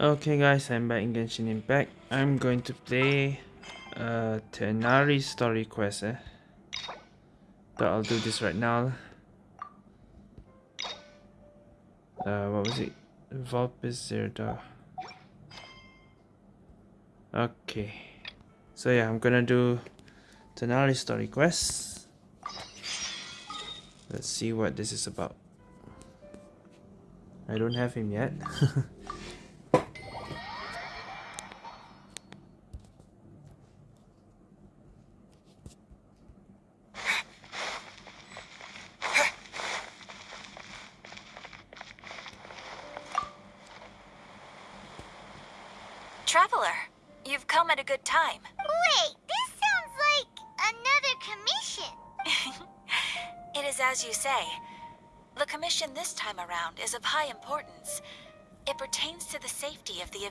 Okay guys, I'm back in Genshin Impact. I'm going to play uh, Tighnari story quest eh? But I'll do this right now. Uh, what was it? Vulpes Zerda. Okay. So yeah, I'm gonna do Tighnari story quest. Let's see what this is about. I don't have him yet.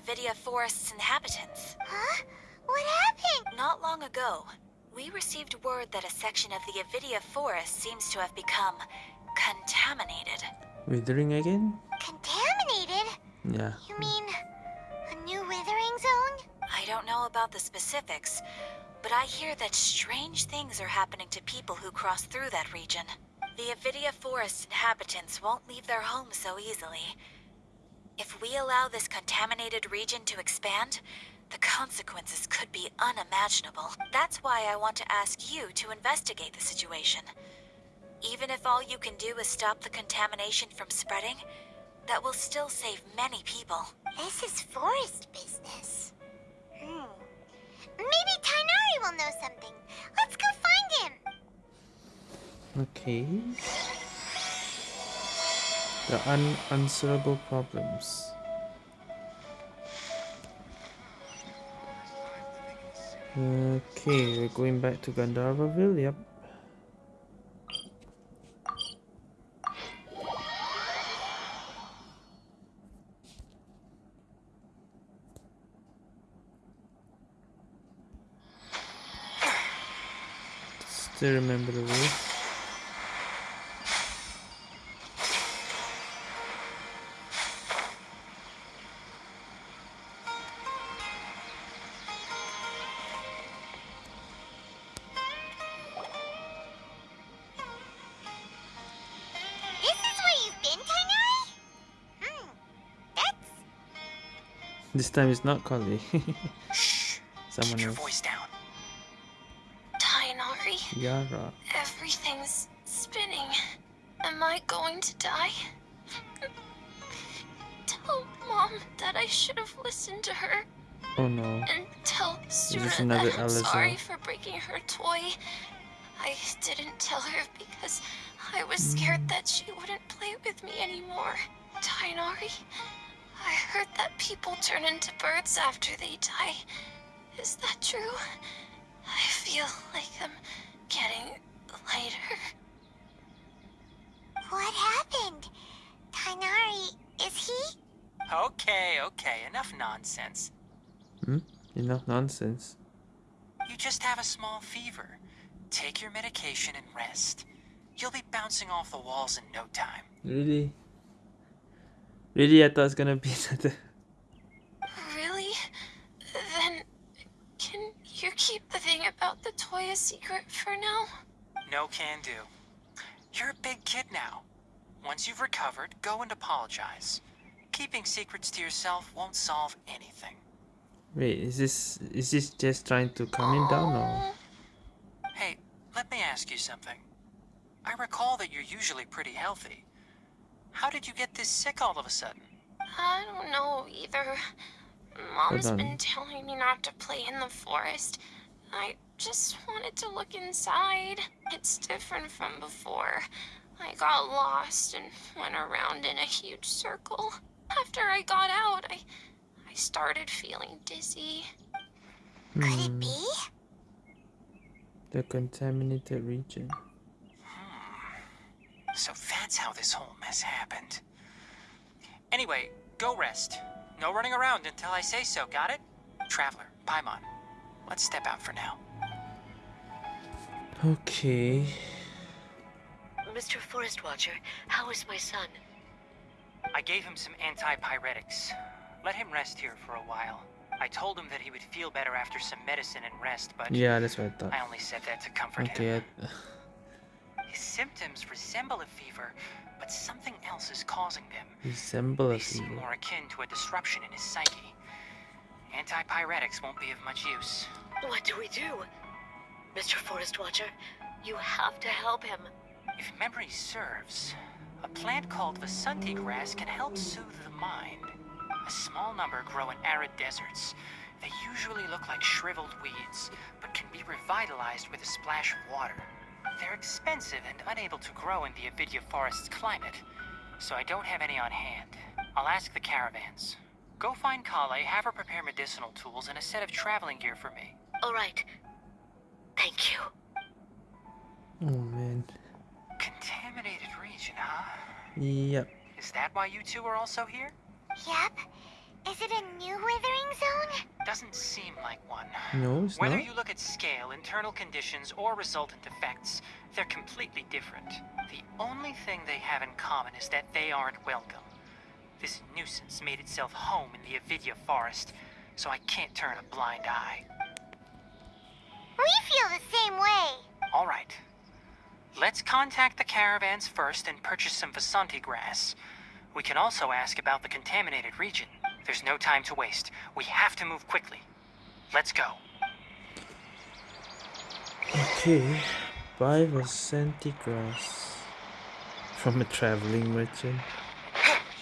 Avidya Forest's inhabitants. Huh? What happened? Not long ago, we received word that a section of the Avidya Forest seems to have become contaminated. Withering again? Contaminated? Yeah. You mean a new withering zone? I don't know about the specifics, but I hear that strange things are happening to people who cross through that region. The Avidya Forest inhabitants won't leave their homes so easily. If we allow this contaminated region to expand, the consequences could be unimaginable. That's why I want to ask you to investigate the situation. Even if all you can do is stop the contamination from spreading, that will still save many people. This is forest business. Hmm. Maybe Tighnari will know something. Let's go find him. Okay. The unanswerable problems. Okay, we're going back to Gandharvaville, yep. Still remember the way. This time it's not Kali. Shh. Someone Keep your else. voice down. Tighnari, Yara. everything's spinning. Am I going to die? Tell Mom that I should have listened to her. Oh no. And tell Sura another that I'm sorry for breaking her toy. I didn't tell her because I was scared mm. that she wouldn't play with me anymore. Tighnari, I heard that people turn into birds after they die. Is that true? I feel like I'm getting lighter. what happened. Tighnari, is he? Okay, okay, enough nonsense. Hmm? Enough nonsense. You just have a small fever. Take your medication and rest. You'll be bouncing off the walls in no time. Really? Really, I thought it's gonna be another. Really? Then can you keep the thing about the toy a secret for now? No can do. You're a big kid now. Once you've recovered, go and apologize. Keeping secrets to yourself won't solve anything. Wait, is this is this just trying to calm him down or? Hey, let me ask you something. I recall that you're usually pretty healthy. How did you get this sick all of a sudden? I don't know either. Mom's been telling me not to play in the forest. I just wanted to look inside. It's different from before. I got lost and went around in a huge circle. After I got out, I I started feeling dizzy. Could it be? the contaminated region. So that's how this whole mess happened. Anyway, go rest. No running around until I say so, got it? Traveler, Paimon, let's step out for now. Okay. Mr. Forest Watcher, how is my son? I gave him some antipyretics. Let him rest here for a while. I told him that he would feel better after some medicine and rest, but Yeah, that's what I thought. I only said that to comfort Okay, him. I, His symptoms resemble a fever, but something else is causing them. resemble They a seem more akin to a disruption in his psyche. Antipyretics won't be of much use. What do we do? Mr. Forest Watcher, you have to help him. If memory serves, a plant called Vasanti grass can help soothe the mind. A small number grow in arid deserts. They usually look like shriveled weeds, but can be revitalized with a splash of water. They're expensive and unable to grow in the Avidya forest's climate, so I don't have any on hand. I'll ask the caravans. Go find Collei, have her prepare medicinal tools and a set of traveling gear for me. All right. Thank you. Oh man. Contaminated region, huh? Yep. Is that why you two are also here? Yep. Is it a new withering zone? Doesn't seem like one. No, it's Whether not. you look at scale, internal conditions, or resultant effects, they're completely different. The only thing they have in common is that they aren't welcome. This nuisance made itself home in the Avidya forest, so I can't turn a blind eye. We feel the same way. All right. Let's contact the caravans first and purchase some Vasanti grass. We can also ask about the contaminated region. There's no time to waste. We have to move quickly. Let's go. Okay. Buy Vasanti grass from a traveling merchant.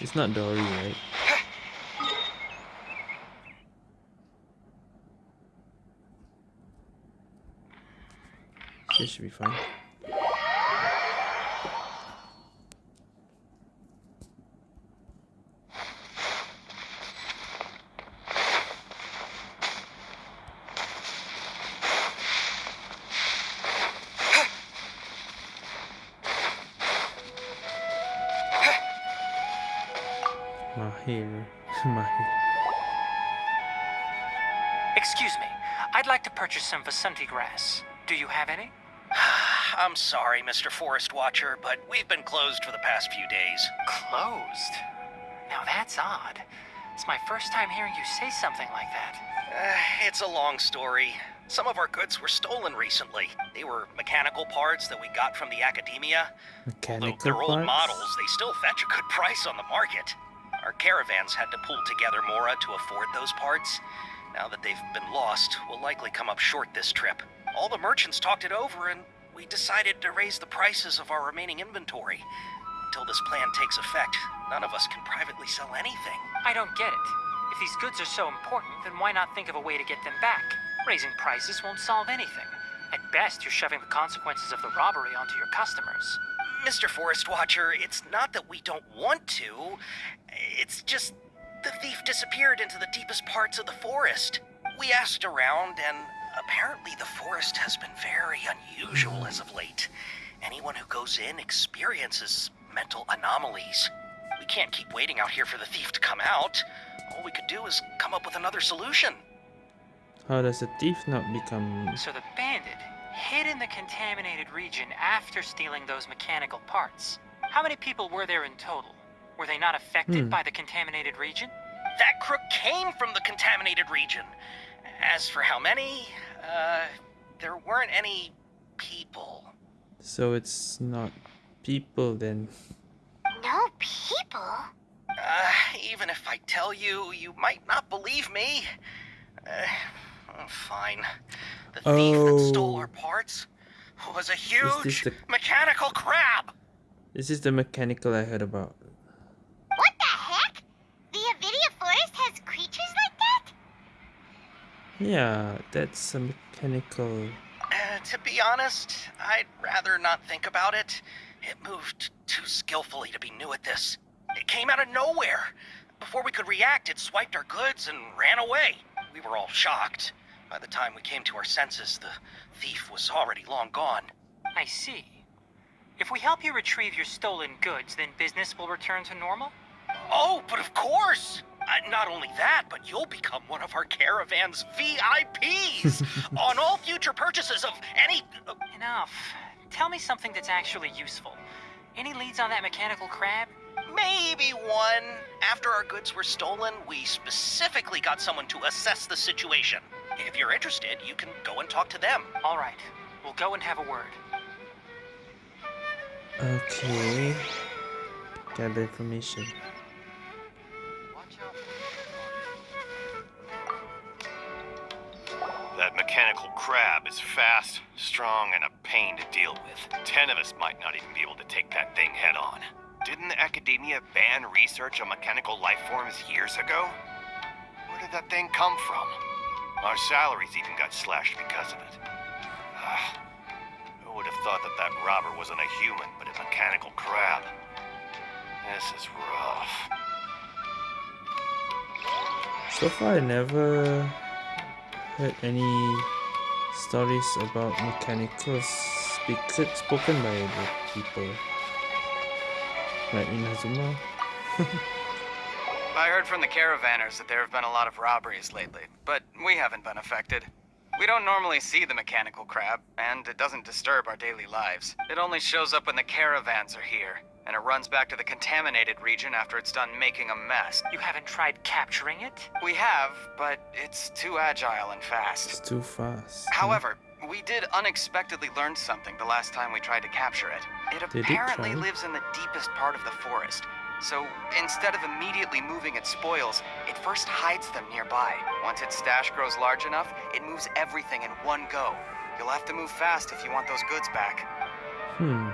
It's not Dory, right? This should be fine. Purchase grass. Do you have any? I'm sorry, Mr. Forest Watcher, but we've been closed for the past few days. Closed. Now that's odd. It's my first time hearing you say something like that. Uh, it's a long story. Some of our goods were stolen recently. They were mechanical parts that we got from the academia. Though Mechanical they're old models, they still fetch a good price on the market. Our caravans had to pull together Mora to afford those parts. Now that they've been lost, we'll likely come up short this trip. All the merchants talked it over, and we decided to raise the prices of our remaining inventory. Until this plan takes effect, none of us can privately sell anything. I don't get it. If these goods are so important, then why not think of a way to get them back? Raising prices won't solve anything. At best, you're shoving the consequences of the robbery onto your customers. Mr. Forest Watcher, it's not that we don't want to. It's just the thief disappeared into the deepest parts of the forest. We asked around, and apparently the forest has been very unusual as of late. Anyone who goes in experiences mental anomalies. We can't keep waiting out here for the thief to come out. All we could do is come up with another solution. How does a thief not become... So the bandit hid in the contaminated region after stealing those mechanical parts. How many people were there in total? Were they not affected Hmm. by the contaminated region? That crook came from the contaminated region. As for how many, uh, there weren't any people. So it's not people then. No people? Uh, even if I tell you, you might not believe me. Uh, oh, fine. The thief that stole Oh. our parts was a huge the- mechanical crab. This is the mechanical I heard about. Yeah, that's a mechanical... Uh, to be honest, I'd rather not think about it. It moved too skillfully to be new at this. It came out of nowhere. Before we could react, it swiped our goods and ran away. We were all shocked. By the time we came to our senses, the thief was already long gone. I see. If we help you retrieve your stolen goods, then business will return to normal? Oh, but of course! Uh, not only that, but you'll become one of our caravan's VIPs on all future purchases of any. Uh, Enough. Tell me something that's actually useful. Any leads on that mechanical crab? maybe one. After our goods were stolen, we specifically got someone to assess the situation. If you're interested, you can go and talk to them. All right, we'll go and have a word. Okay. Gather information. That mechanical crab is fast, strong, and a pain to deal with. Ten of us might not even be able to take that thing head on. Didn't the academia ban research on mechanical life forms years ago? Where did that thing come from? Our salaries even got slashed because of it. Ah, who would have thought that that robber wasn't a human, but a mechanical crab? This is rough. So far, I never heard any stories about mechanicals speak, spoken by the people. Like Inazuma. I heard from the caravanners that there have been a lot of robberies lately, but we haven't been affected. We don't normally see the mechanical crab, and it doesn't disturb our daily lives. It only shows up when the caravans are here, and it runs back to the contaminated region after it's done making a mess. You haven't tried capturing it? We have, but it's too agile and fast. It's fast. too fast. However, we did unexpectedly learn something the last time we tried to capture it. It Did apparently try? lives in the deepest part of the forest. So instead of immediately moving its spoils, it first hides them nearby. Once its stash grows large enough, it moves everything in one go. You'll have to move fast if you want those goods back. Hmm.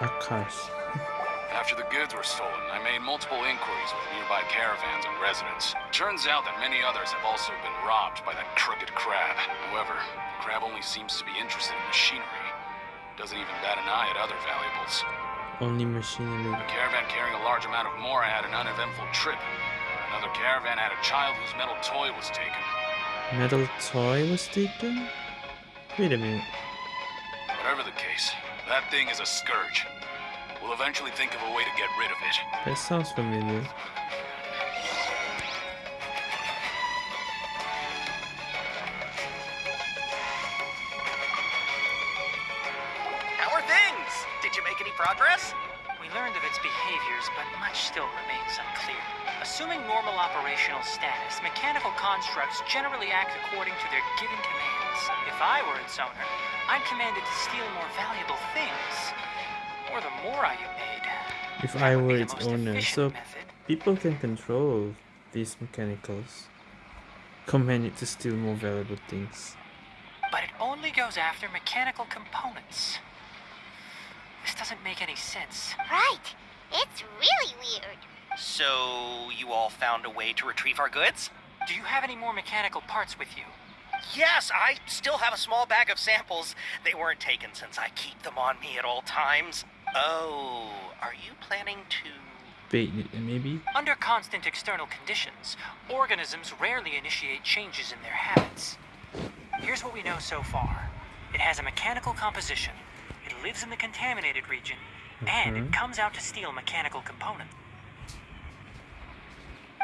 Akash. After the goods were stolen, I made multiple inquiries with nearby caravans and residents. Turns out that many others have also been robbed by that crooked crab. However, the crab only seems to be interested in machinery. Doesn't even bat an eye at other valuables. Only machinery. A caravan carrying a large amount of more had an uneventful trip. Another caravan had a child whose metal toy was taken. Metal toy was taken? Wait a minute. Whatever the case, that thing is a scourge. We'll eventually think of a way to get rid of it. That sounds familiar. How are things? Did you make any progress? We learned of its behaviors, but much still remains unclear. Assuming normal operational status, mechanical constructs generally act according to their given commands. If I were its owner, I'm commanded to steal more valuable things. Or the more I evade. If I were its owner, so method. people can control these mechanicals. Command it to steal more valuable things. But it only goes after mechanical components. This doesn't make any sense. Right. It's really weird. So, you all found a way to retrieve our goods? Do you have any more mechanical parts with you? Yes, I still have a small bag of samples. They weren't taken since I keep them on me at all times. Oh, are you planning to. Bait it, maybe? Under constant external conditions, organisms rarely initiate changes in their habits. Here's what we know so far it has a mechanical composition, it lives in the contaminated region, and it Mhm. comes out to steal mechanical components.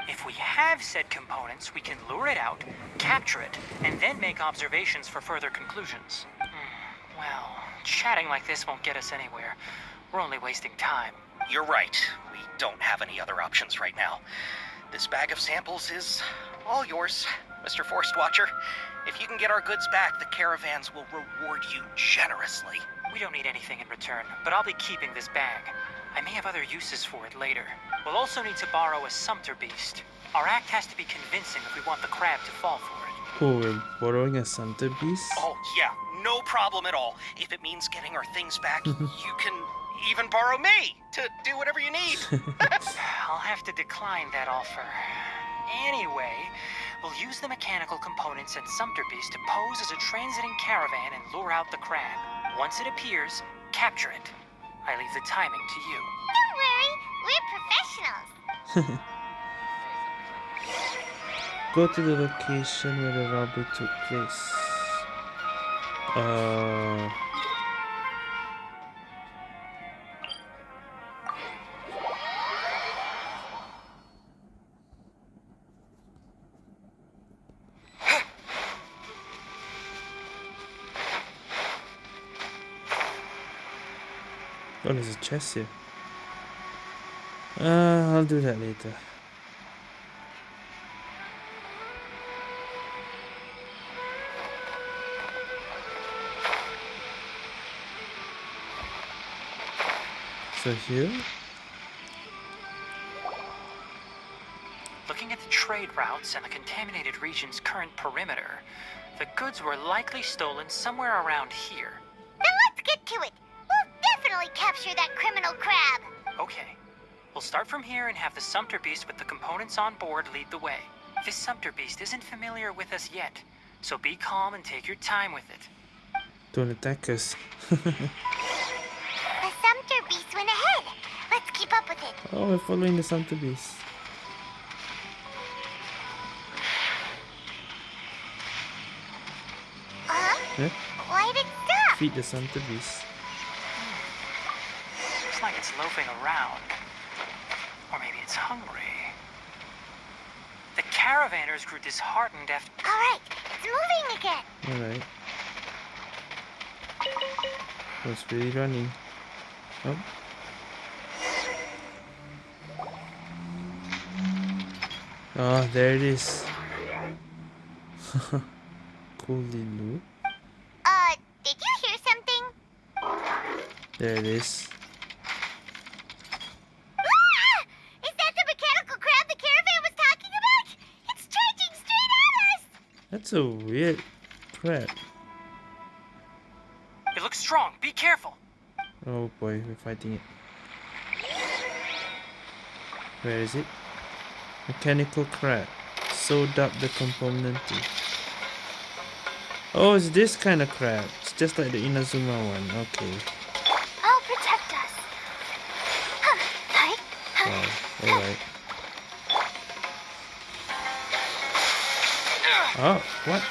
If we have said components, we can lure it out, capture it, and then make observations for further conclusions. Hmm, Well, chatting like this won't get us anywhere. We're only wasting time. You're right. We don't have any other options right now. This bag of samples is all yours, Mr. Forest Watcher. If you can get our goods back, the caravans will reward you generously. We don't need anything in return, but I'll be keeping this bag. I may have other uses for it later. We'll also need to borrow a Sumpter beast. Our act has to be convincing if we want the crab to fall for it. Oh, we're borrowing a Santa beast? Oh, yeah, no problem at all. If it means getting our things back, you can even borrow me to do whatever you need. I'll have to decline that offer. Anyway, we'll use the mechanical components and Sumpter beast to pose as a transiting caravan and lure out the crab. Once it appears, capture it. I leave the timing to you. Don't worry. We're professionals. Go to the location where the robbery took place. Uh. Oh, there's a chest here. Uh, I'll do that later. So here? Looking at the trade routes and the contaminated region's current perimeter, the goods were likely stolen somewhere around here. Then let's get to it. We'll definitely capture that criminal crab. Okay. We'll start from here and have the Sumpter Beast with the components on board lead the way. This Sumpter Beast isn't familiar with us yet, so be calm and take your time with it. Don't attack us. The Sumpter Beast went ahead. Let's keep up with it. oh, we're following the Santa Beast. Huh? Yeah? Why'd it stop? Feed the Santa Beast. Looks like it's loafing around. Or maybe it's hungry. The caravanners grew disheartened after. Alright, it's moving again. Alright. Oh, it's really running. Oh. Oh, there it is. cool Lilu. Uh, did you hear something? There it is. Crab. It looks strong. Be careful. Oh boy, we're fighting it. Where is it? Mechanical crab. Sewed up the component. Oh, it's this kind of crab. It's just like the Inazuma one. Okay. I'll protect us. Huh, Hi. Wow. Alright. Oh, what?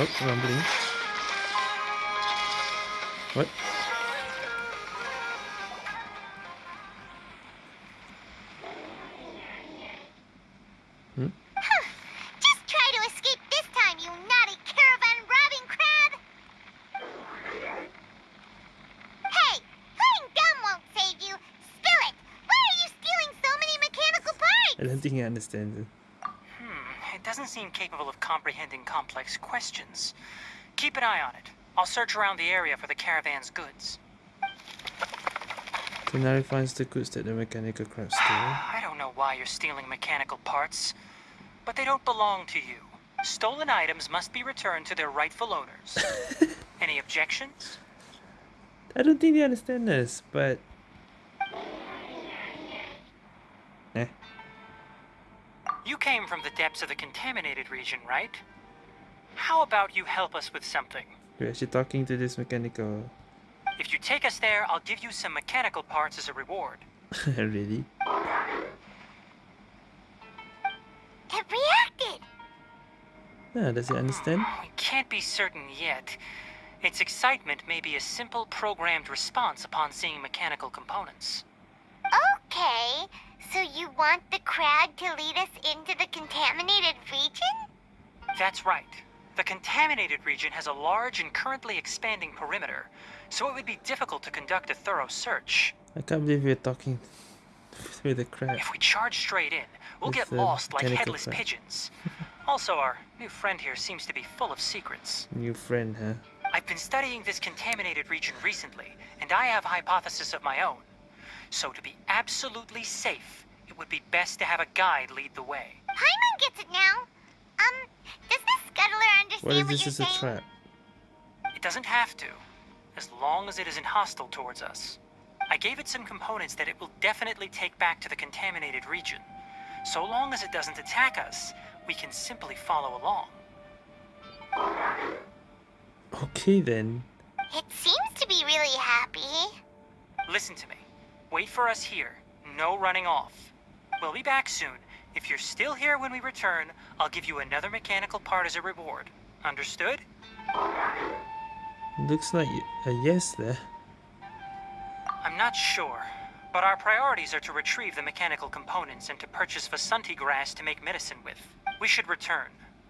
Oh, rumbling. What? Hmm? Just try to escape this time, you naughty caravan robbing crab! Hey, playing dumb won't save you. Spill it! Why are you stealing so many mechanical parts? I don't think he understands it. Doesn't seem capable of comprehending complex questions. Keep an eye on it. I'll search around the area for the caravan's goods. Tighnari finds the goods that the mechanical crab stole. I don't know why you're stealing mechanical parts, but they don't belong to you. Stolen items must be returned to their rightful owners. Any objections? I don't think they understand this, but... You came from the depths of the contaminated region, right? How about you help us with something? We're actually talking to this mechanical... If you take us there, I'll give you some mechanical parts as a reward. really? It reacted! Yeah, does he understand? We can't be certain yet. Its excitement may be a simple programmed response upon seeing mechanical components. Okay, so you want the crab to lead us into the contaminated region? That's right. The contaminated region has a large and currently expanding perimeter, so it would be difficult to conduct a thorough search. I can't believe we're talking through the crab. If we charge straight in, we'll It's get lost like headless crab. pigeons. also, our new friend here seems to be full of secrets. New friend, huh? I've been studying this contaminated region recently, and I have a hypothesis of my own. So to be absolutely safe, it would be best to have a guide lead the way. Paimon gets it now. Um, does this scuttler understand What if what this you're is a trap? It doesn't have to, as long as it isn't hostile towards us. I gave it some components that it will definitely take back to the contaminated region. So long as it doesn't attack us, we can simply follow along. Okay then. It seems to be really happy. Listen to me. Wait for us here. No running off. We'll be back soon. If you're still here when we return, I'll give you another mechanical part as a reward. Understood? Looks like a yes there. I'm not sure. But our priorities are to retrieve the mechanical components and to purchase Vasanti grass to make medicine with. We should return.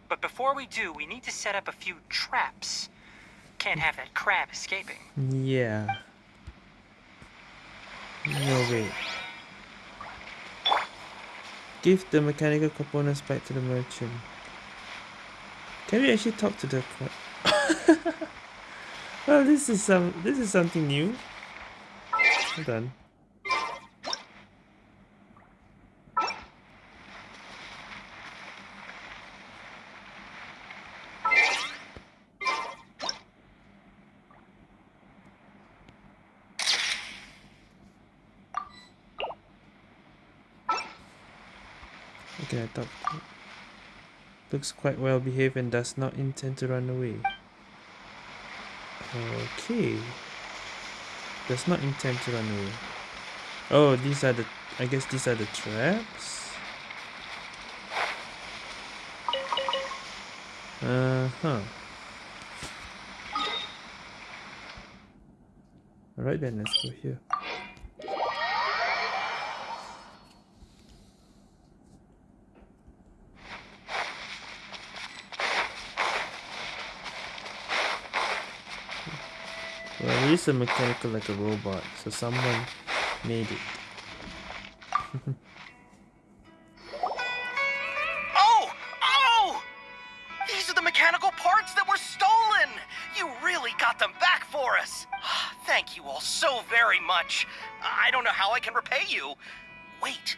But before we do, we need to set up a few traps. Can't have that crab escaping. Yeah. No way. Give the mechanical components back to the merchant. Can we actually talk to the well, this is some. This is something new. On. Okay, I thought looks quite well behaved and does not intend to run away. Okay. Does not intend to run away. Oh, these are the I guess these are the traps. Uh-huh. Alright then, let's go here. Is a mechanical like a robot, so someone made it. Oh! Oh! These are the mechanical parts that were stolen! You really got them back for us! Thank you all so very much. I don't know how I can repay you. Wait,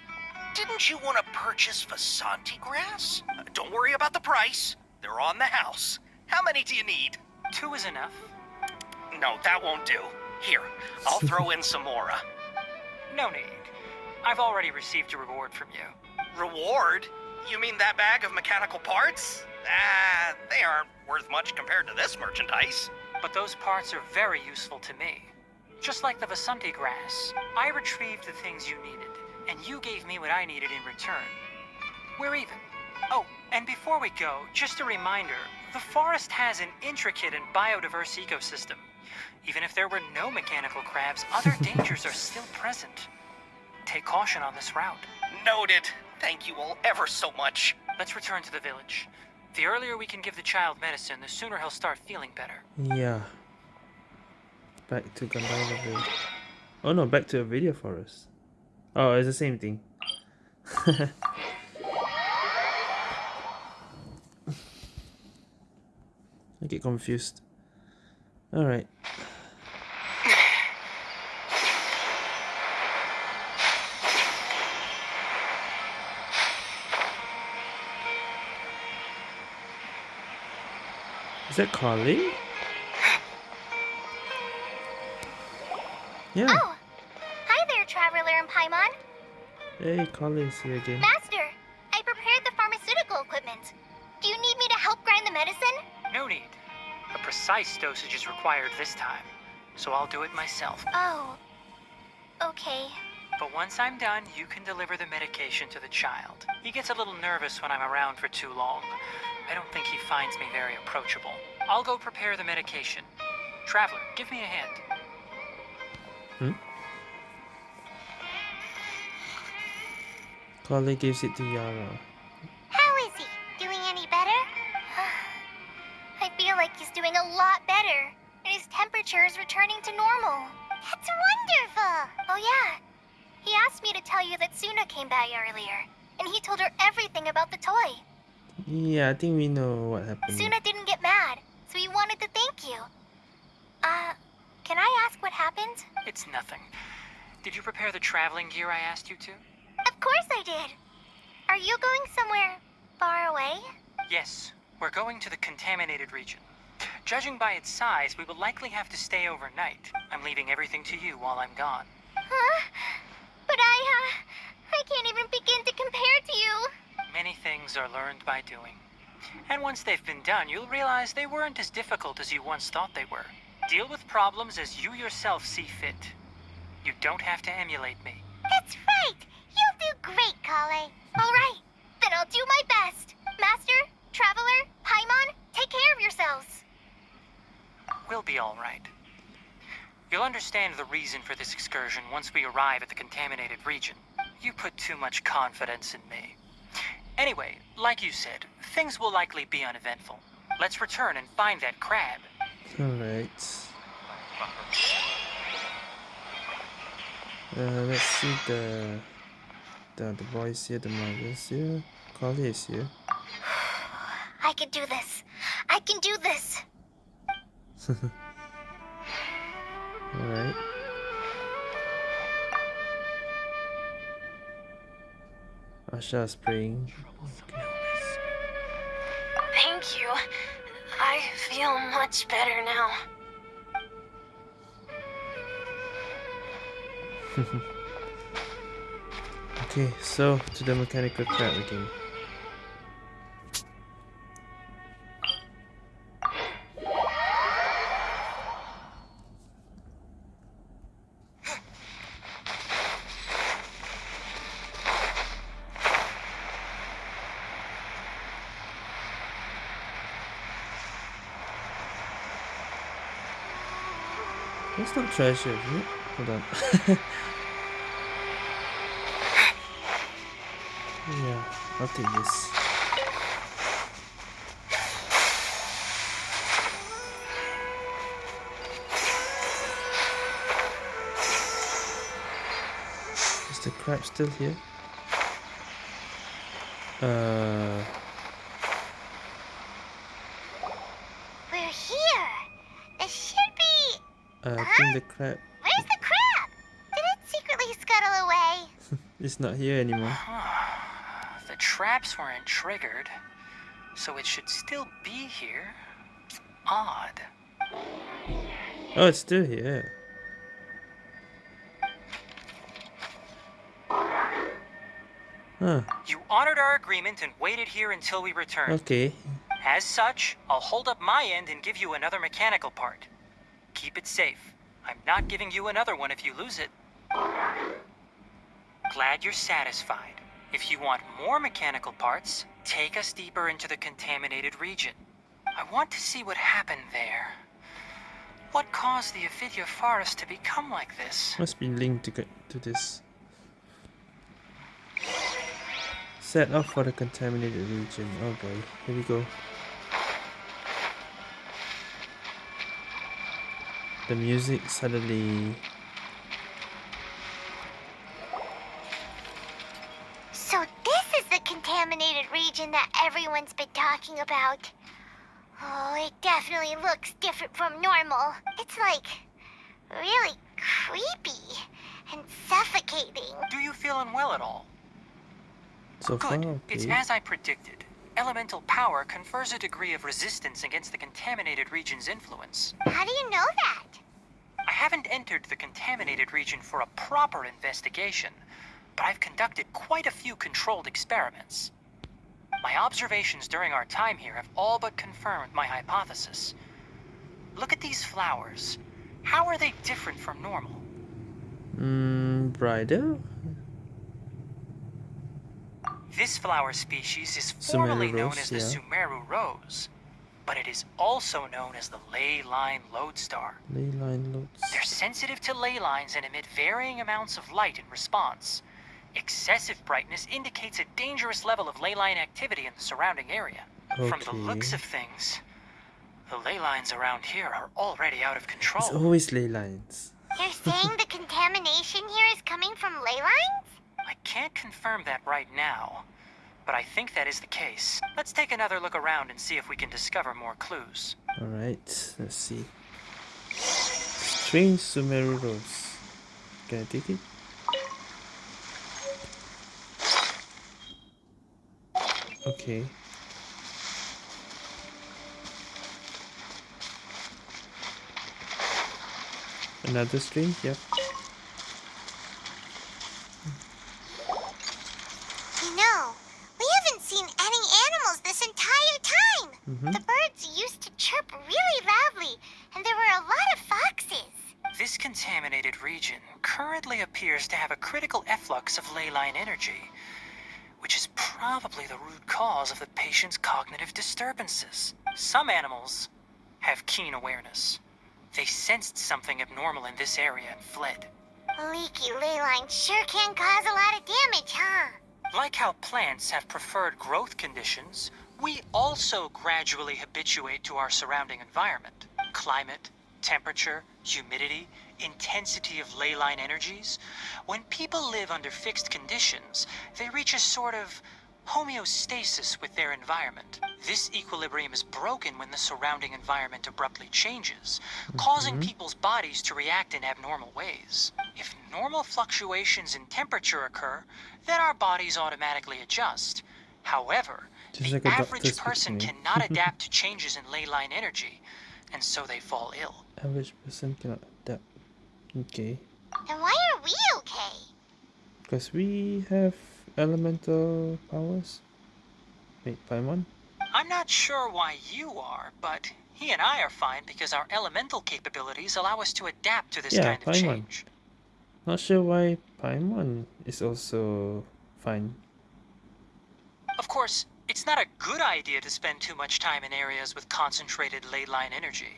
didn't you want to purchase Vasanti grass? Uh, Don't worry about the price. They're on the house. How many do you need? Two is enough. No, that won't do. Here, I'll throw in some more. uh, No need. I've already received a reward from you. Reward? You mean that bag of mechanical parts? Ah, they aren't worth much compared to this merchandise. But those parts are very useful to me. Just like the Vasanti grass, I retrieved the things you needed, and you gave me what I needed in return. We're even. Oh, and before we go, just a reminder the forest has an intricate and biodiverse ecosystem. Even if there were no mechanical crabs, other dangers are still present. Take caution on this route. Noted. Thank you all ever so much. Let's return to the village. The earlier we can give the child medicine, the sooner he'll start feeling better. Yeah. Back to Gandala Village. Oh no, back to Avidya forest. Oh, it's the same thing. I get confused. Alright. Is that Carly? Yeah. Oh! Hi there, Traveler and Paimon. Hey, Carly is here again. Master, I prepared the pharmaceutical equipment. Do you need me to help grind the medicine? No need. A precise dosage is required this time, so I'll do it myself. Oh. Okay. But once I'm done, you can deliver the medication to the child. He gets a little nervous when I'm around for too long. I don't think he finds me very approachable. I'll go prepare the medication. Traveler, give me a hand. Hmm? Carly gives it to Yara. Temperature is returning to normal. That's wonderful! Oh, yeah. He asked me to tell you that Suna came by earlier. And he told her everything about the toy. Yeah, I think we know what happened. Suna didn't get mad, so he wanted to thank you. Uh, can I ask what happened? It's nothing. Did you prepare the traveling gear I asked you to? Of course I did. Are you going somewhere far away? Yes, we're going to the contaminated region. Judging by its size, we will likely have to stay overnight. I'm leaving everything to you while I'm gone. Huh? But I, uh, I can't even begin to compare to you. Many things are learned by doing. And once they've been done, you'll realize they weren't as difficult as you once thought they were. Deal with problems as you yourself see fit. You don't have to emulate me. That's right. You'll do great, Collei. All right. Then I'll do my best. Master, Traveler, Paimon, take care of yourselves. We'll be all right. You'll understand the reason for this excursion once we arrive at the contaminated region. You put too much confidence in me. Anyway, like you said, things will likely be uneventful. Let's return and find that crab. Alright. Uh, let's see the, the the boys here, the mothers here. Collei is here. I can do this. I can do this. Alright. Asha is praying. Thank you. I feel much better now. Okay, so to the mechanical crab again. That's not treasure, is it? Hold on. yeah, I'll take this. Is the crab still here? Uh, We're here. There should be. Uh, I think the crab Where's the crab? Did it secretly scuttle away? is not here anymore. The traps weren't triggered, so it should still be here. Odd. Oh, it's still here. Huh, You honored our agreement and waited here until we returned. okay. As such, I'll hold up my end and give you another mechanical part. Keep it safe. I'm not giving you another one if you lose it. Glad you're satisfied. If you want more mechanical parts, take us deeper into the contaminated region. I want to see what happened there. What caused the Avidya forest to become like this? Must be linked to, to this. Set off for the contaminated region. Oh boy, here we go. The music suddenly. So this is the contaminated region that everyone's been talking about. Oh, it definitely looks different from normal. It's like really creepy and suffocating. Do you feel unwell at all? So far, Good. It's as I predicted. Elemental power confers a degree of resistance against the contaminated region's influence. How do you know that? I haven't entered the contaminated region for a proper investigation, but I've conducted quite a few controlled experiments. My observations during our time here have all but confirmed my hypothesis. Look at these flowers. How are they different from normal? Mmm, bridal? This flower species is Sumeru formally known rose, as the yeah. Sumeru rose, but it is also known as the ley line lodestar. Ley line loads. They're sensitive to ley lines and emit varying amounts of light in response. Excessive brightness indicates a dangerous level of ley line activity in the surrounding area. Okay. From the looks of things, the ley lines around here are already out of control. It's control. always ley lines. You're saying the contamination here is coming from ley lines? I can't confirm that right now, but I think that is the case. Let's take another look around and see if we can discover more clues. Alright, let's see. Strange Sumeru rose. Can I take it? Okay. Another strange, yep. You know, we haven't seen any animals this entire time. Mhm. The birds used to chirp really loudly, and there were a lot of foxes. This contaminated region currently appears to have a critical efflux of ley line energy, which is probably the root cause of the patient's cognitive disturbances. Some animals have keen awareness. They sensed something abnormal in this area and fled. Leaky ley line sure can cause a lot of damage, huh? Like how plants have preferred growth conditions, we also gradually habituate to our surrounding environment. Climate, temperature, humidity, intensity of ley line energies. When people live under fixed conditions, they reach a sort of homeostasis with their environment. This equilibrium is broken when the surrounding environment abruptly changes, causing mm-hmm. people's bodies to react in abnormal ways. If normal fluctuations in temperature occur, then our bodies automatically adjust. However, Just the like average person cannot adapt to changes in ley line energy, and so they fall ill. Average person cannot adapt. Okay. Then why are we okay? Because we have elemental powers. Wait, Paimon? I'm not sure why you are, but he and I are fine because our elemental capabilities allow us to adapt to this Yeah, kind of Paimon. change. Not sure why Paimon is also fine. Of course, it's not a good idea to spend too much time in areas with concentrated ley line energy.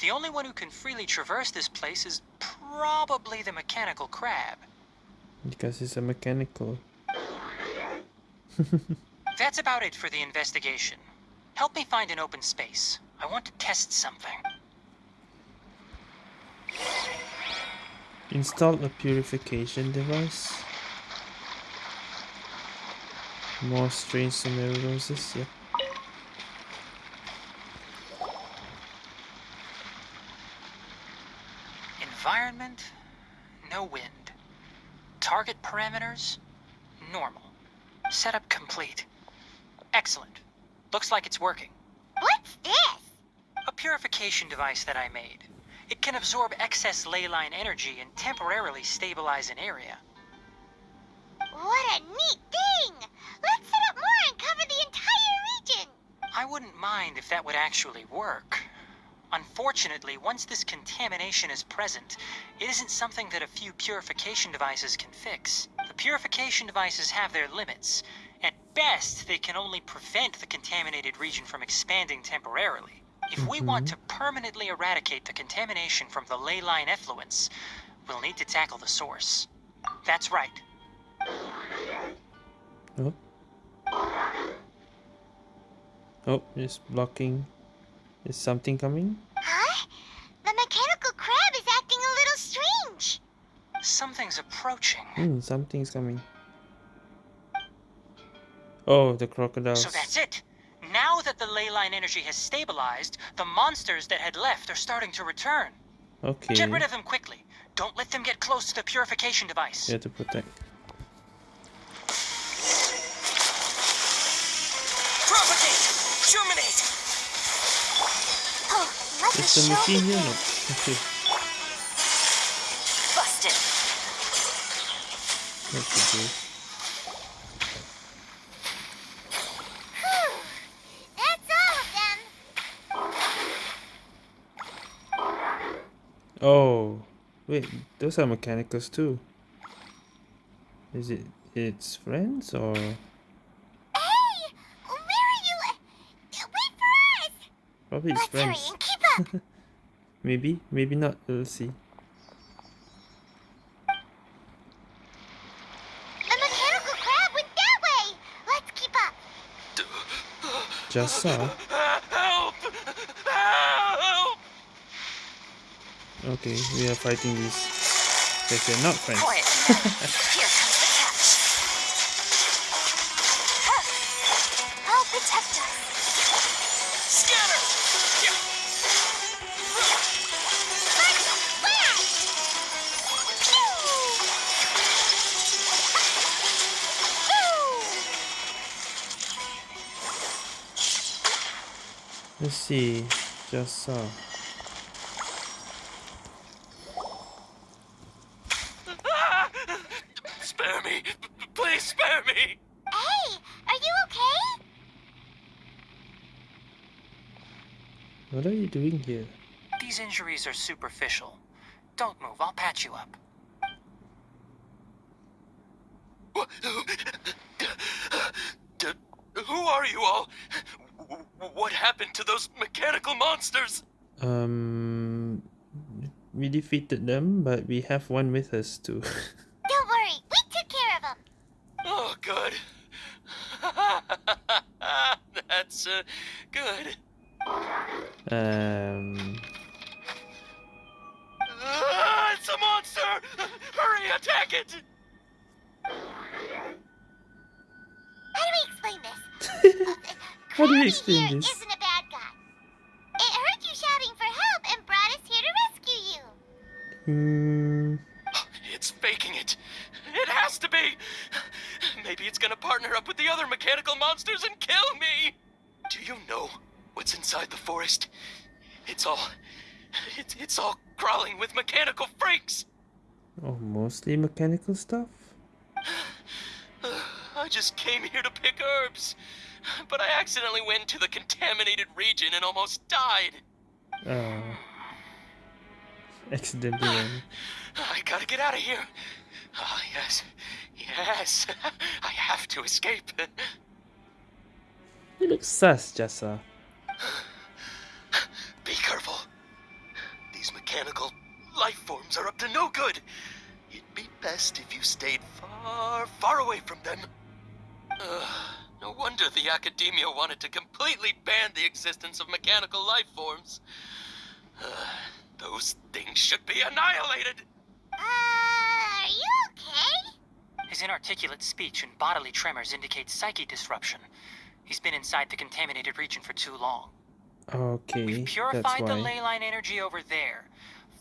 The only one who can freely traverse this place is probably the mechanical crab. Because it's a mechanical. That's about it for the investigation. Help me find an open space. I want to test something. Install a purification device. More strange scenarios, yeah. Environment, no wind. Target parameters, normal. Setup complete. Excellent. Looks like it's working. What's this? A purification device that I made. It can absorb excess ley line energy and temporarily stabilize an area. What a neat thing! Let's set up more and cover the entire region! I wouldn't mind if that would actually work. Unfortunately, once this contamination is present, it isn't something that a few purification devices can fix. The purification devices have their limits. At best, they can only prevent the contaminated region from expanding temporarily. If we mm-hmm. want to permanently eradicate the contamination from the ley line effluents, we'll need to tackle the source. That's right. Oh. Oh, it's blocking. Is something coming? Huh? The mechanical crab is acting a little strange. Something's approaching. Hmm, something's coming. Oh, the crocodiles. So that's it. Now that the ley line energy has stabilized, the monsters that had left are starting to return. Okay. Get rid of them quickly. Don't let them get close to the purification device. Yeah, to protect. Propagate! Germinate! Is the machine here? No. Okay. Busted. That's okay. Whew. That's all of them. Oh, wait, those are mechanicals too. Is it its friends or Hey! Where are you? Wait for us! probably its friends? And keep up. Maybe, maybe not. We'll see. the mechanical crab went that way. Let's keep up. Just saw. Help! Help! Okay, we are fighting these. Because they're not friends. see. Just so. Spare me! Please spare me! Hey, are you okay? What are you doing here? These injuries are superficial. Don't move, I'll patch you up. um we defeated them but we have one with us too. monsters and kill me. Do you know what's inside the forest? It's all. It's, it's all crawling with mechanical freaks. oh, mostly mechanical stuff. I just came here to pick herbs. But I accidentally went to the contaminated region and almost died. Oh, accidentally. I gotta get out of here. Ah, yes. Yes. I have to escape. You look sus, Jessa. Be careful. These mechanical life forms are up to no good. It'd be best if you stayed far, far away from them. Ugh, no wonder the academia wanted to completely ban the existence of mechanical life forms. Ugh, those things should be annihilated. Uh, are you okay? His inarticulate speech and bodily tremors indicate psyche disruption. He's been inside the contaminated region for too long. Okay, We've that's purified the ley line energy over there.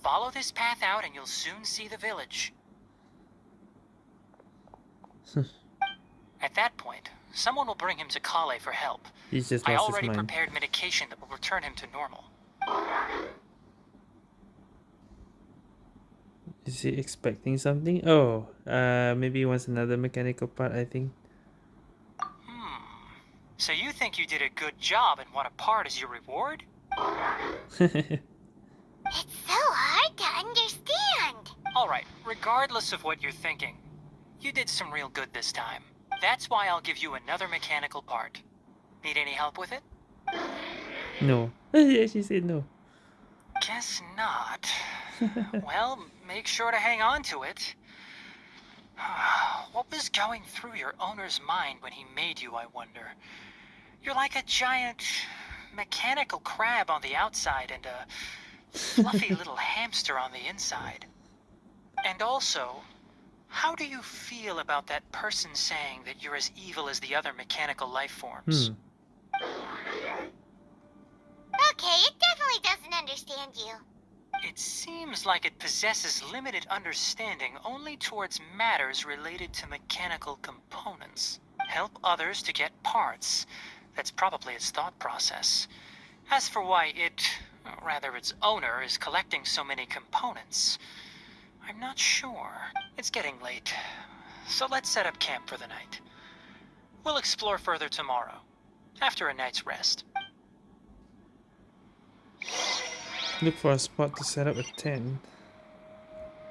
Follow this path out and you'll soon see the village. At that point, someone will bring him to Collei for help. He's just I already his mind. prepared medication that will return him to normal. Is he expecting something? Oh, uh, maybe he wants another mechanical part. I think. So you think you did a good job and want a part as your reward? It's so hard to understand. Alright, regardless of what you're thinking, you did some real good this time. That's why I'll give you another mechanical part. Need any help with it? no. yeah, she said no. Guess not. well, make sure to hang on to it. what was going through your owner's mind when he made you, I wonder? You're like a giant mechanical crab on the outside and a fluffy little hamster on the inside. And also, how do you feel about that person saying that you're as evil as the other mechanical life forms? Hmm. Okay, it definitely doesn't understand you. It seems like it possesses limited understanding only towards matters related to mechanical components. Help others to get parts. That's probably its thought process. As for why it, rather its owner, is collecting so many components, I'm not sure. It's getting late, so let's set up camp for the night. We'll explore further tomorrow, after a night's rest. Look for a spot to set up a tent.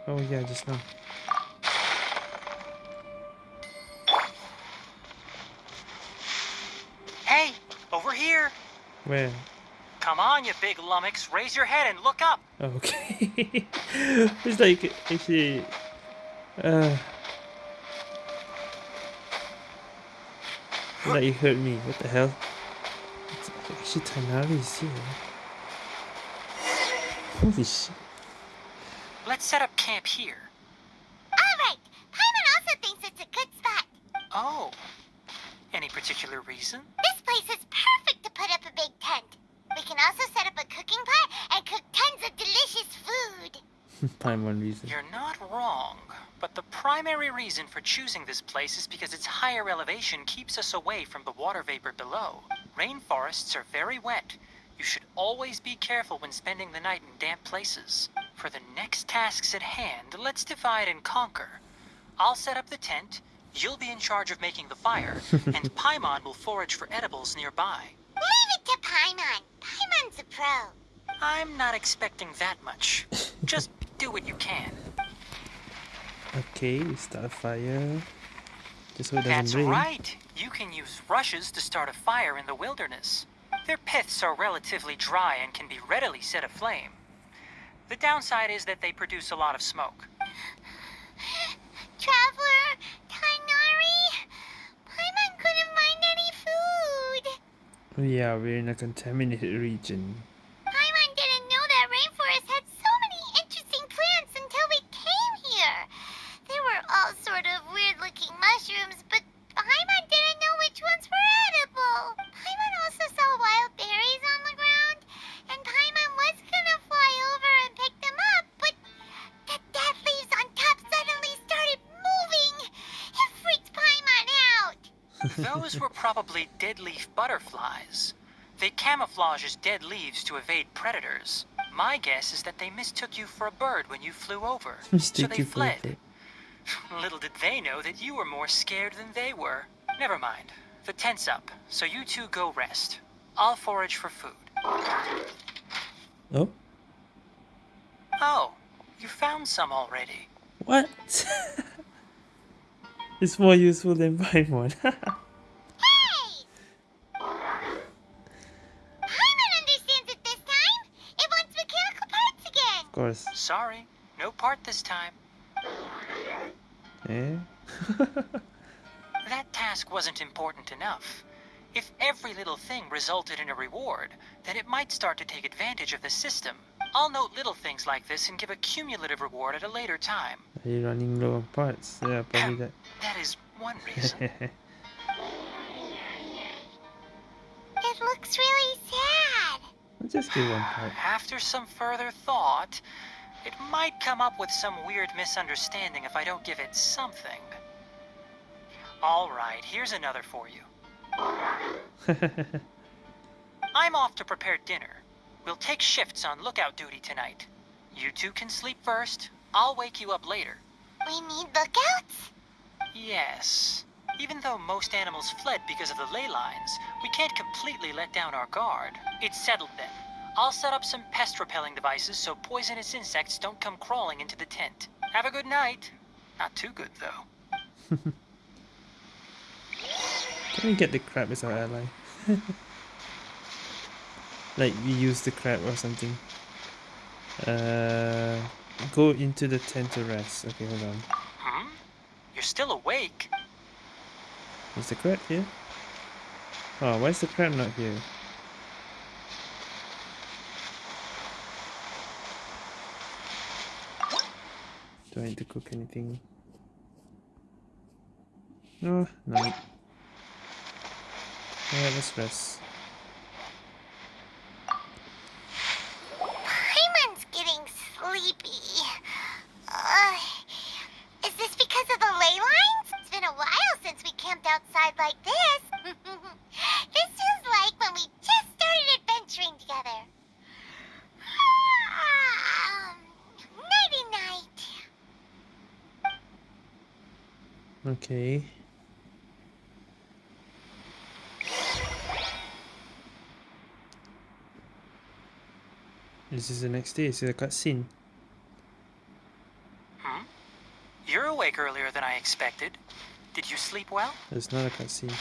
Oh yeah, just now. Where? Come on, you big lummox, raise your head and look up! Okay. it's like actually. Uh. Like you hurt me. What the hell? It's actually Tighnari is here. Holy shit. Let's set up camp here. Alright, Paimon also thinks it's a good spot. Oh. Any particular reason? This place is also set up a cooking pot and cook tons of delicious food. Time one reason. You're not wrong, but the primary reason for choosing this place is because its higher elevation keeps us away from the water vapor below. Rainforests are very wet. You should always be careful when spending the night in damp places. For the next tasks at hand, let's divide and conquer. I'll set up the tent, you'll be in charge of making the fire, and Paimon will forage for edibles nearby. Leave to Paimon. Paimon's a pro. I'm not expecting that much. Just do what you can. Okay, we start a fire. Just so it doesn't That's rain. right. You can use rushes to start a fire in the wilderness. Their piths are relatively dry and can be readily set aflame. The downside is that they produce a lot of smoke. Traveler, Tighnari, Paimon couldn't find any food. Yeah, we're in a contaminated region. Probably dead leaf butterflies. They camouflage as dead leaves to evade predators. My guess is that they mistook you for a bird when you flew over. so they fled. Little did they know that you were more scared than they were. Never mind. The tent's up, so you two go rest. I'll forage for food. Oh, Oh, you found some already. what? it's more useful than buying Hey! Course. Sorry, no part this time. Eh? That task wasn't important enough. If every little thing resulted in a reward, then it might start to take advantage of the system. I'll note little things like this and give a cumulative reward at a later time. Are you running low on parts? Yeah, probably that. That is one reason. It looks really sad. I'll just give one part. After some further thought, it might come up with some weird misunderstanding if I don't give it something. All right, here's another for you. I'm off to prepare dinner. We'll take shifts on lookout duty tonight. You two can sleep first. I'll wake you up later. We need lookouts? Yes. Even though most animals fled because of the ley lines, we can't completely let down our guard. It's settled then. I'll set up some pest repelling devices so poisonous insects don't come crawling into the tent. Have a good night. Not too good, though. Can we get the crab as our ally? like we use the crab or something. Uh, go into the tent to rest. Okay, hold on. Hmm? You're still awake? Is the crab here? Oh, why is the crab not here? Do I need to cook anything? No, no. Alright, let's rest. Paimon's getting sleepy. Uh, is this because of the ley lines? It's been a while since we camped outside like this. this is like when we just started adventuring together. Um, nighty night. Okay. This is the next day, it's a cutscene. Hmm? You're awake earlier than I expected. Did you sleep well? It's not a cutscene.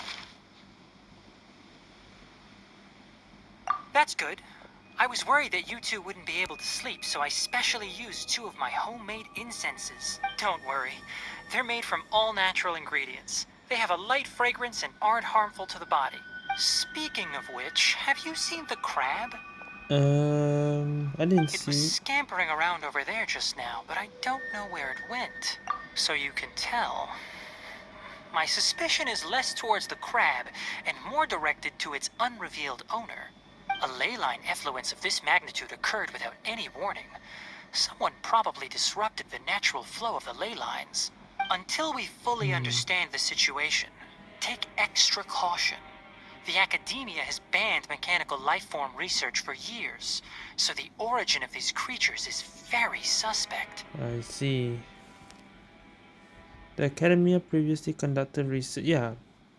That's good. I was worried that you two wouldn't be able to sleep, so I specially used two of my homemade incenses. Don't worry. They're made from all natural ingredients. They have a light fragrance and aren't harmful to the body. Speaking of which, have you seen the crab? Um, I didn't It see. was scampering around over there just now, but I don't know where it went. So you can tell. My suspicion is less towards the crab and more directed to its unrevealed owner. A ley line effluence of this magnitude occurred without any warning. Someone probably disrupted the natural flow of the ley lines. Until we fully hmm. understand the situation, take extra caution. The academia has banned mechanical lifeform research for years, so the origin of these creatures is very suspect. I see. The Academia previously conducted research. Yeah,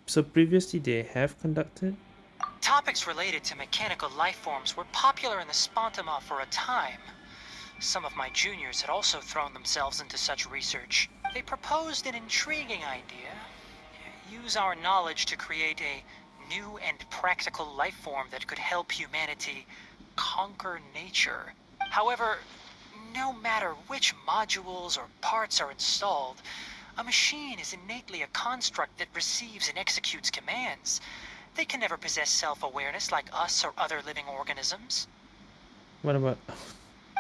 so previously they have conducted. Topics related to mechanical lifeforms were popular in the Spantamad for a time. Some of my juniors had also thrown themselves into such research. They proposed an intriguing idea. Use our knowledge to create a new and practical lifeform that could help humanity conquer nature. However, no matter which modules or parts are installed, a machine is innately a construct that receives and executes commands. They can never possess self-awareness like us or other living organisms. What about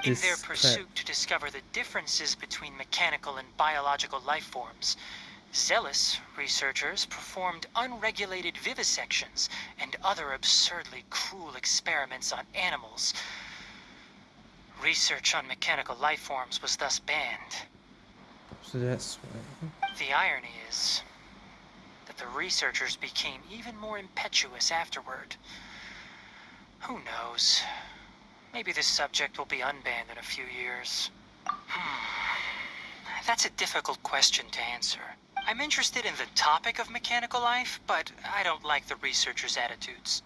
In their pursuit to discover the differences between mechanical and biological life forms, zealous researchers performed unregulated vivisections and other absurdly cruel experiments on animals. Research on mechanical life forms was thus banned. So that's. The irony is the researchers became even more impetuous afterward. Who knows? Maybe this subject will be unbanned in a few years. Hmm. That's a difficult question to answer. I'm interested in the topic of mechanical life, but I don't like the researchers' attitudes.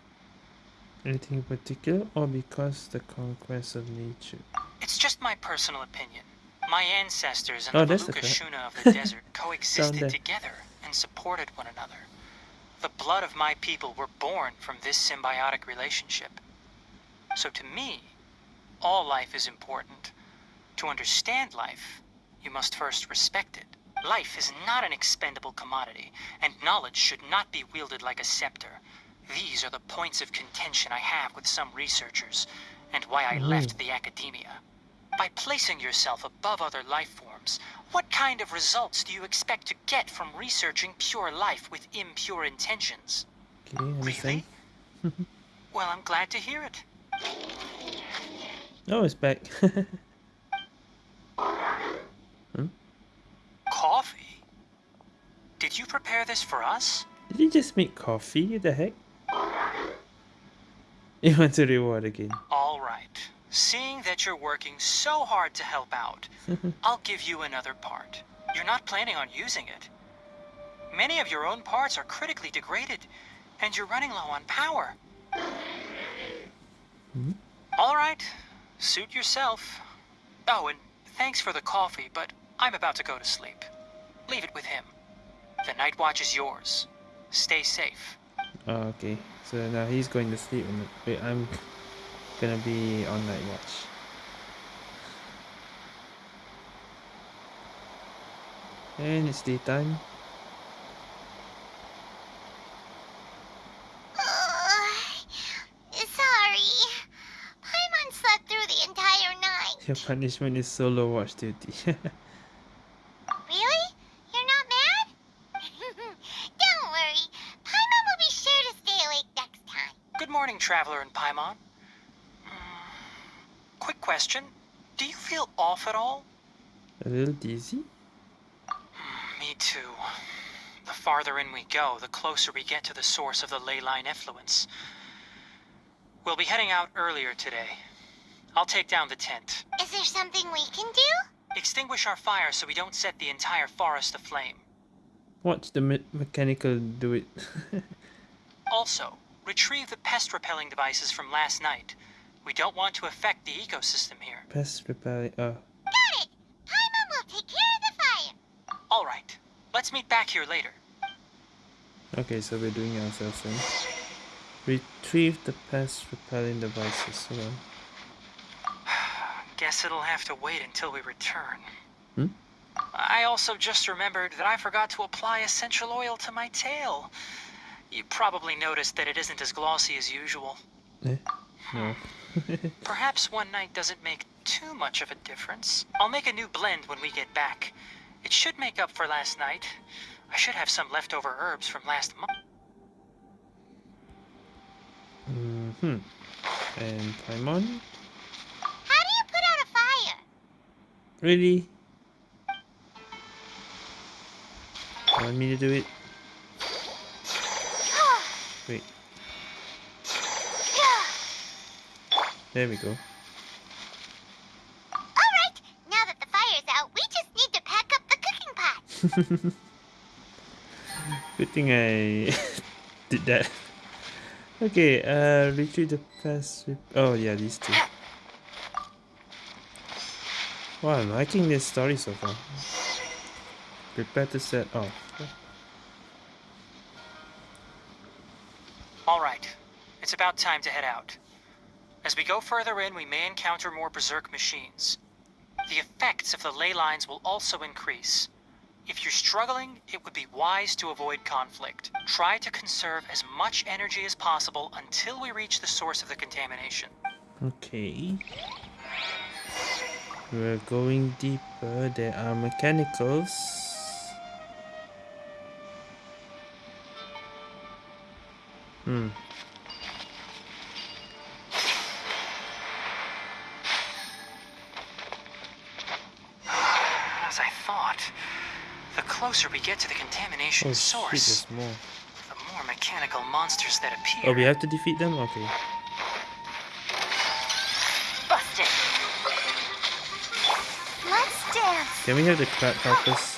Anything in particular, or because the conquest of nature? It's just my personal opinion. My ancestors and Oh, the that's the Valuka crap. Shuna of the desert coexisted together and supported one another. The blood of my people were born from this symbiotic relationship. So to me, all life is important. To understand life, you must first respect it. Life is not an expendable commodity, and knowledge should not be wielded like a scepter. These are the points of contention I have with some researchers, and why I left mm. the academia. By placing yourself above other life forms, what kind of results do you expect to get from researching pure life with impure intentions? Okay, understand. Well, I'm glad to hear it. Oh, it's back. Coffee? Did you prepare this for us? Did you just make coffee? The heck? You want to reward again? All right. Seeing that you're working so hard to help out, I'll give you another part. You're not planning on using it. Many of your own parts are critically degraded, and you're running low on power. Hmm? All right. Suit yourself. Oh, and thanks for the coffee, but I'm about to go to sleep. Leave it with him. The night watch is yours. Stay safe. Oh, okay. So now he's going to sleep. Wait, I'm gonna be on night watch. And it's daytime. Sorry. Paimon slept through the entire night. Your punishment is solo watch duty. Really? You're not mad? Don't worry. Paimon will be sure to stay awake next time. Good morning, Traveler and Paimon. Hmm, Quick question. Do you feel off at all? A little dizzy? Mm, me too. The farther in we go, the closer we get to the source of the ley line effluence. We'll be heading out earlier today. I'll take down the tent. Is there something we can do? Extinguish our fire so we don't set the entire forest aflame. Watch the me mechanical do it. Also, retrieve the pest repelling devices from last night. We don't want to affect the ecosystem here. Pest repelling. Oh, uh, Got it. Paimon will take care of the fire. All right. Let's meet back here later. okay. So we're doing ourselves then. Retrieve the pest repelling devices. Hold on. Guess it'll have to wait until we return. Hmm? I also just remembered that I forgot to apply essential oil to my tail. You probably noticed that it isn't as glossy as usual. Eh? No. Perhaps one night doesn't make too much of a difference. I'll make a new blend when we get back. It should make up for last night. I should have some leftover herbs from last month. Mm-hmm. And Paimon? How do you put out a fire? Really? Want me to do it? Wait. There we go. Alright, now that the fire's out, we just need to pack up the cooking pot. Good thing I did that. Okay, uh, retrieve the past. Oh yeah, these two. Wow, I'm liking this story so far. Prepare to set off. All right. It's about time to head out. As we go further in, we may encounter more berserk machines. The effects of the ley lines will also increase. If you're struggling, it would be wise to avoid conflict. Try to conserve as much energy as possible until we reach the source of the contamination. Okay. We're going deeper. There are mechanicals. Hmm. Closer we get to the contamination Oh source, there's more. the more mechanical monsters that appear. Oh, we have to defeat them? Okay. Busted. Let's dance. Can we have the crab help us?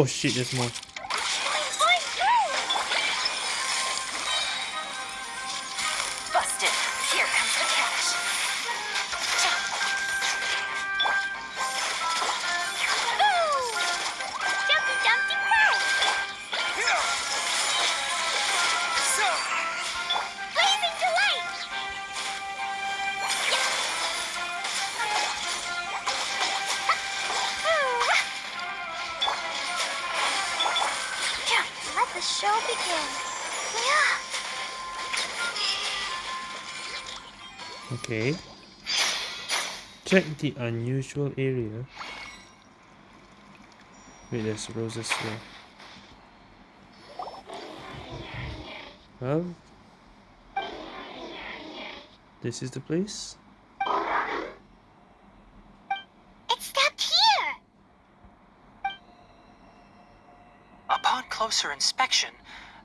Oh shit, there's more. Check the unusual area. Wait, there's roses here. Well, this is the place. It stopped here. Upon closer inspection,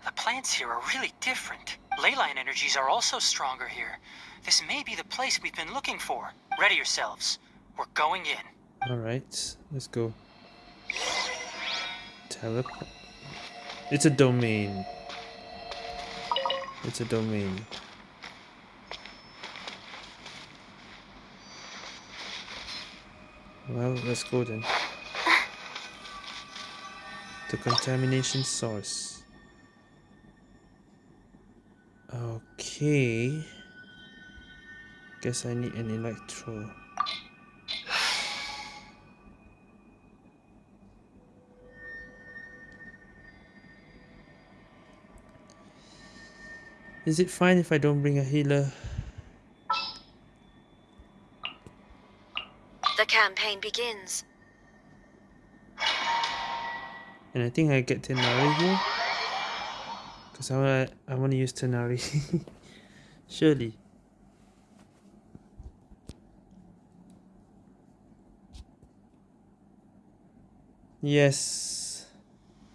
the plants here are really different. Ley line energies are also stronger here. This may be the place we've been looking for. Ready yourselves. We're going in. Alright, let's go. Teleport. It's a domain. It's a domain. Well, let's go then. The contamination source. Okay. Guess I need an electro. Is it fine if I don't bring a healer? The campaign begins. And I think I get Tighnari here. Because I wanna I wanna use Tighnari. Surely. Yes.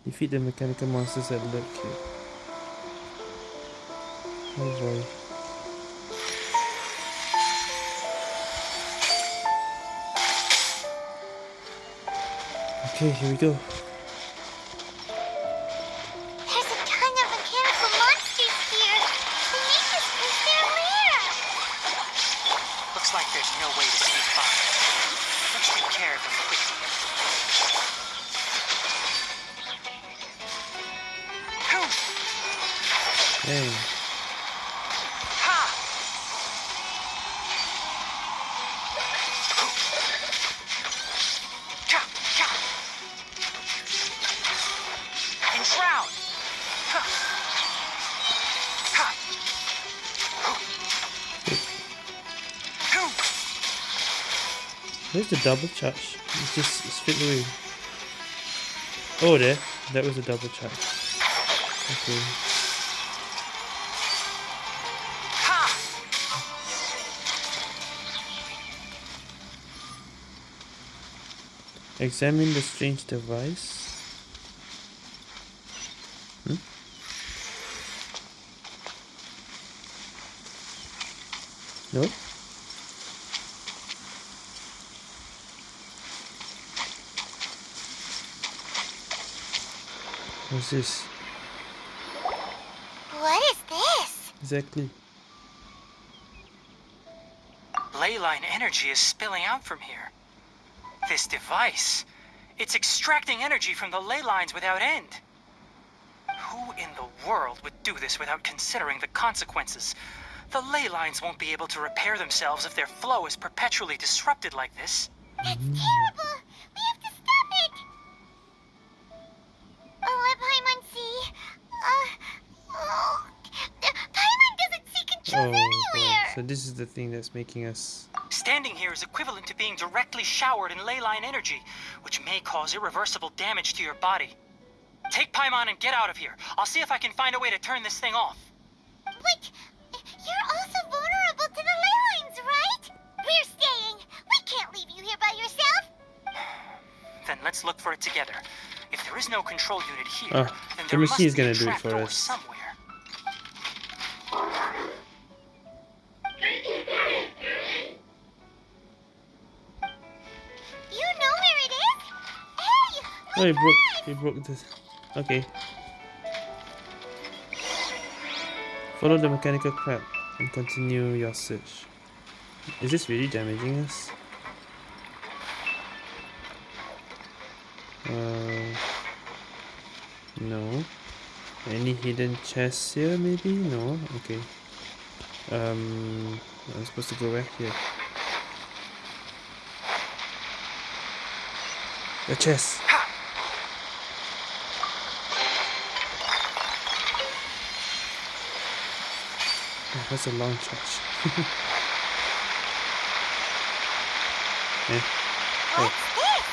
Defeat the mechanical monsters that lurk here. Okay, here we go. The double charge? It's just straight away. Oh, there. That was a double charge. Okay. Examine the strange device. this? What is this? Exactly. Leyline energy is spilling out from here. This device, it's extracting energy from the ley lines without end. Who in the world would do this without considering the consequences? The ley lines won't be able to repair themselves if their flow is perpetually disrupted like this. That's terrible! So this is the thing that's making us. Standing here is equivalent to being directly showered in leyline energy, which may cause irreversible damage to your body. Take Paimon and get out of here. I'll see if I can find a way to turn this thing off. But you're also vulnerable to the ley lines, right? We're staying. We can't leave you here by yourself. Then let's look for it together. If there is no control unit here, Ah, then the there must machine is be a gonna do it for us. somewhere. Oh, he broke. He broke this. Okay. Follow the mechanical crab and continue your search. Is this really damaging us? Uh, no. Any hidden chests here? Maybe no. Okay. Um, I'm supposed to go back here. A chest. That's a long charge. eh? What's this?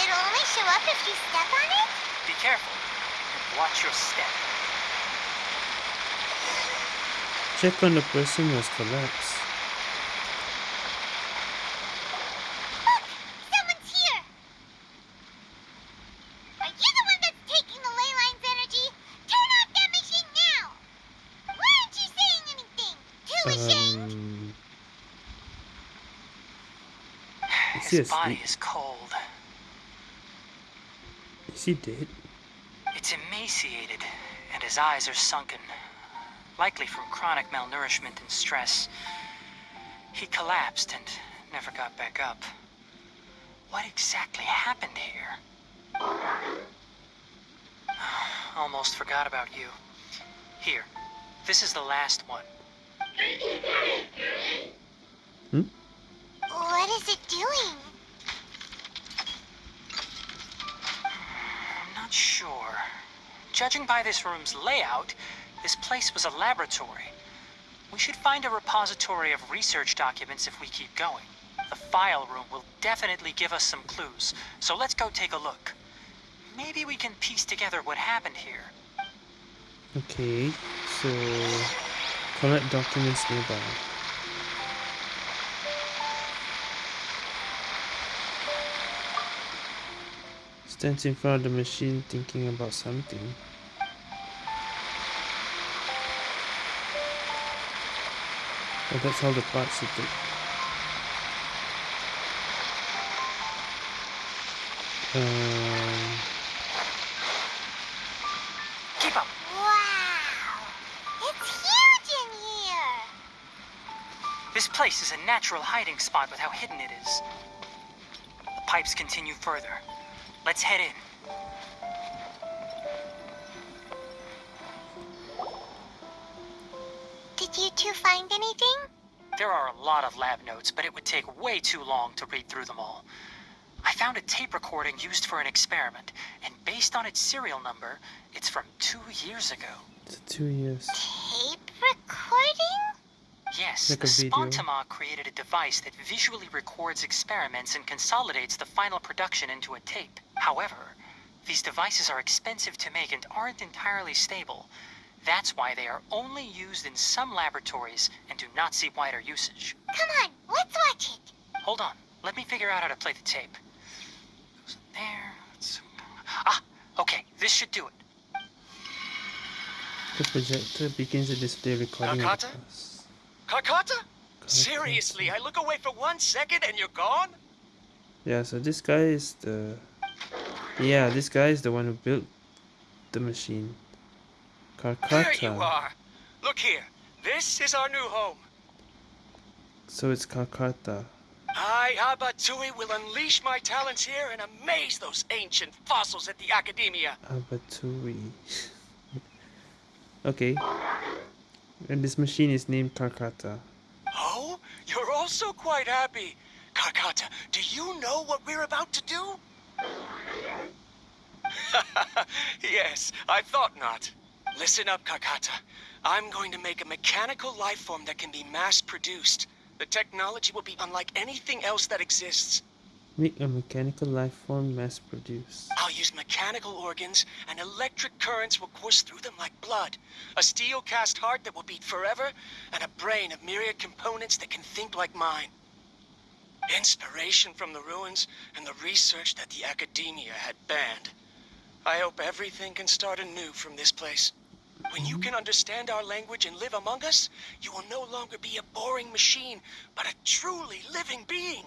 It'll only show up if you step on it? Be careful. And watch your step. Check on the person who has collapsed. Look! Someone's here! Are you the one that's taking the ley line's energy? Turn off that machine now! Why aren't you saying anything? Too ashamed? Um, is he His body is cold. Is he dead? It's emaciated, and his eyes are sunken, likely from chronic malnourishment and stress. He collapsed and never got back up. What exactly happened here? Almost forgot about you. Here, this is the last one. Judging by this room's layout, this place was a laboratory. We should find a repository of research documents if we keep going. The file room will definitely give us some clues, so let's go take a look. Maybe we can piece together what happened here. Okay, so collect documents nearby. Stands in front of the machine thinking about something. Oh, that's all the parts it took. Um, Keep up. Wow! It's huge in here! This place is a natural hiding spot with how hidden it is. The pipes continue further. Let's head in. Did you two find anything? There are a lot of lab notes, but it would take way too long to read through them all. I found a tape recording used for an experiment, and based on its serial number, it's from two years ago. it's two years. Tape recording? Yes, Like the. Spantamad created a device that visually records experiments and consolidates the final production into a tape. However, these devices are expensive to make and aren't entirely stable. That's why they are only used in some laboratories and do not see wider usage. Come on, let's watch it. Hold on. Let me figure out how to play the tape. Goes in there. Let's... Ah, okay. This should do it. The projector begins to display recording of the Nakata? past. Karkata? Seriously, I look away for one second and you're gone? Yeah, so this guy is the Yeah, this guy is the one who built the machine. There you are. Look here. This is our new home. So it's Karkata. I, Abattouy, will unleash my talents here and amaze those ancient fossils at the Academia. Abattouy. okay. And this machine is named Karkata. Oh, you're also quite happy. Karkata, do you know what we're about to do? yes, I thought not. Listen up, Karkata. I'm going to make a mechanical life form that can be mass-produced. The technology will be unlike anything else that exists. Make a mechanical life form mass produced. I'll use mechanical organs, and electric currents will course through them like blood. A steel cast heart that will beat forever, and a brain of myriad components that can think like mine. Inspiration from the ruins and the research that the Academia had banned. I hope everything can start anew from this place. When you can understand our language and live among us, you will no longer be a boring machine, but a truly living being.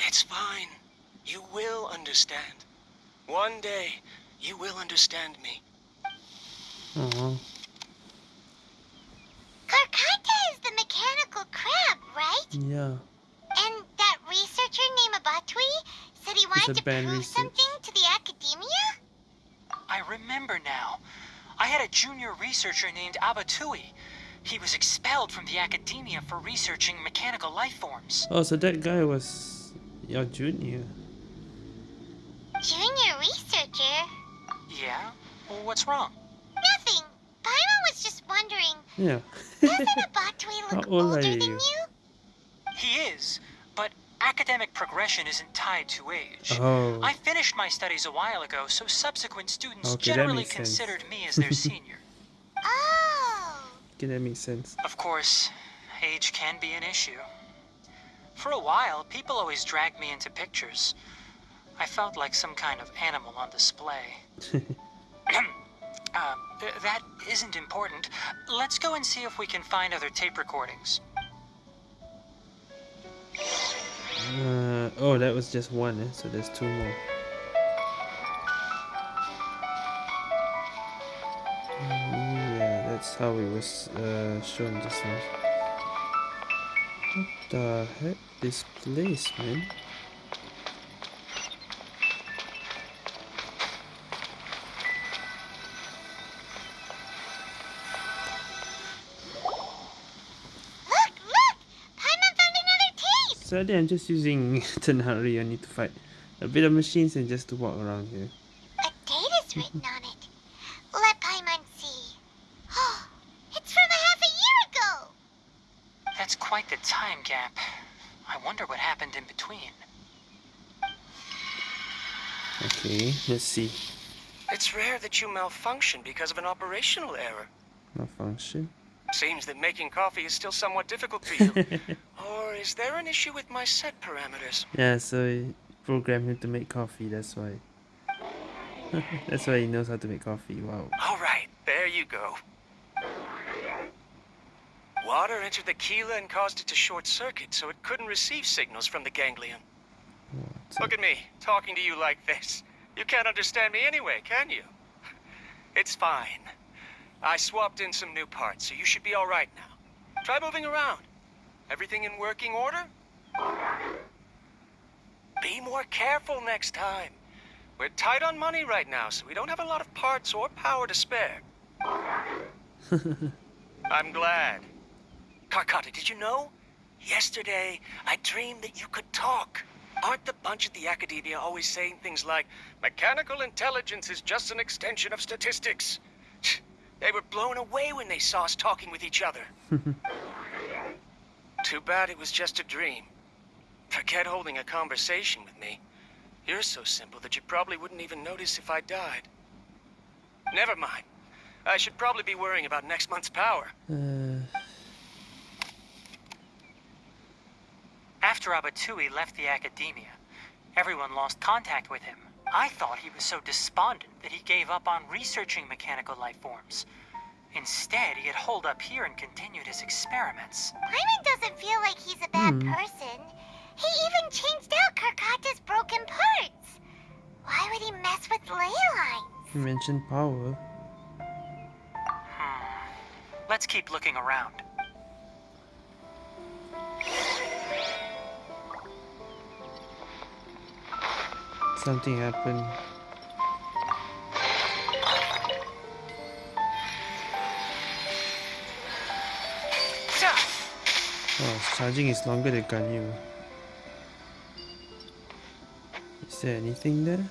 It's fine. You will understand. One day, you will understand me. Aww. Karkata is the mechanical crab, right? Yeah. And that researcher named Abattouy said he wanted to prove research. something to the Academia? I remember now. I had a junior researcher named Abattouy. He was expelled from the academia for researching mechanical life forms. Oh, so that guy was your junior. Junior researcher? Yeah? Well, what's wrong? Nothing. Paimon was just wondering, Yeah. doesn't Abattouy How look old older are than you? you? He is, but academic progression isn't tied to age. Oh. I finished my studies a while ago, so subsequent students Okay, generally makes sense. considered me as their senior. Oh. Okay, that makes sense. Of course, age can be an issue. For a while, people always dragged me into pictures. I felt like some kind of animal on display. th- that isn't important. Let's go and see if we can find other tape recordings. Uh, oh, that was just one, eh? so there's two more. Yeah, that's how it was uh, shown just now. What the heck? This place, man. Sadly, I'm just using Tighnari need to fight a bit of machines and just to walk around here. A date is written on it. Let Paimon see. Oh, it's from a half a year ago! That's quite the time gap. I wonder what happened in between. Okay, let's see. It's rare that you malfunction because of an operational error. Malfunction. Seems that making coffee is still somewhat difficult for you. or is there an issue with my set parameters? Yeah, so I programmed him to make coffee, that's why. that's why he knows how to make coffee, wow. All right, there you go. Water entered the Keela and caused it to short circuit, so it couldn't receive signals from the ganglion. Look at me, talking to you like this. You can't understand me anyway, can you? It's fine. I swapped in some new parts, so you should be all right now. Try moving around. Everything in working order? Be more careful next time. We're tight on money right now, so we don't have a lot of parts or power to spare. I'm glad. Karkata, did you know? Yesterday, I dreamed that you could talk. Aren't the bunch at the Academia always saying things like, mechanical intelligence is just an extension of statistics? They were blown away when they saw us talking with each other. Too bad it was just a dream. Forget holding a conversation with me. You're so simple that you probably wouldn't even notice if I died. Never mind. I should probably be worrying about next month's power. Uh, After Abattouy left the academia, everyone lost contact with him. I thought he was so despondent that he gave up on researching mechanical life forms. Instead, he had holed up here and continued his experiments. Paimon doesn't feel like he's a bad Hmm. person. He even changed out Karkata's broken parts. Why would he mess with ley lines? you mentioned power. Let's keep looking around. Something happened. Oh, charging is longer than Ganyu. Is there anything there?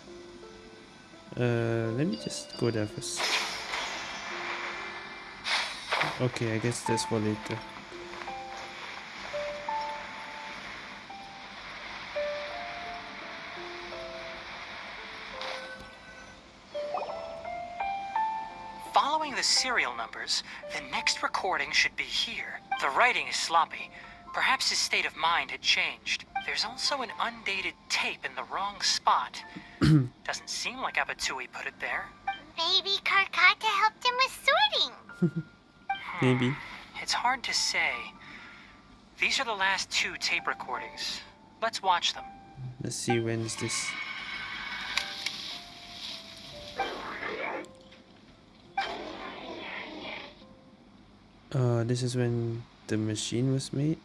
Uh, let me just go there first. Okay, I guess that's for later. Following the serial numbers, the next recording should be here. The writing is sloppy. Perhaps his state of mind had changed. There's also an undated tape in the wrong spot. Doesn't seem like Abattouy put it there. Maybe Karkata helped him with sorting. Maybe. It's hard to say. These are the last two tape recordings. Let's watch them. Let's see when is this. Uh, this is when the machine was made.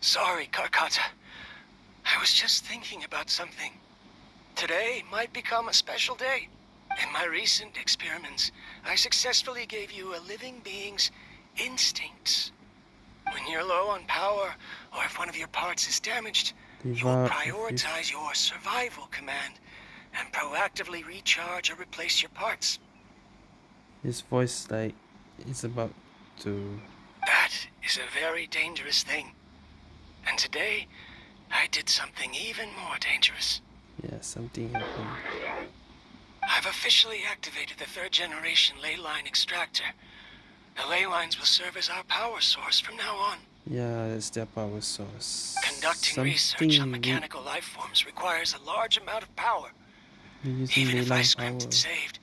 Sorry, Karkata. I was just thinking about something. Today might become a special day. In my recent experiments, I successfully gave you a living being's instincts. When you're low on power, or if one of your parts is damaged, you will prioritize your survival command and proactively recharge or replace your parts. His voice like it's about to. That is a very dangerous thing. And today, I did something even more dangerous. Yeah, something happened. I've officially activated the third generation ley line extractor. The ley lines will serve as our power source from now on. Yeah, that's their power source. Conducting research on mechanical life forms requires a large amount of power. Even if I scrimped power. and saved,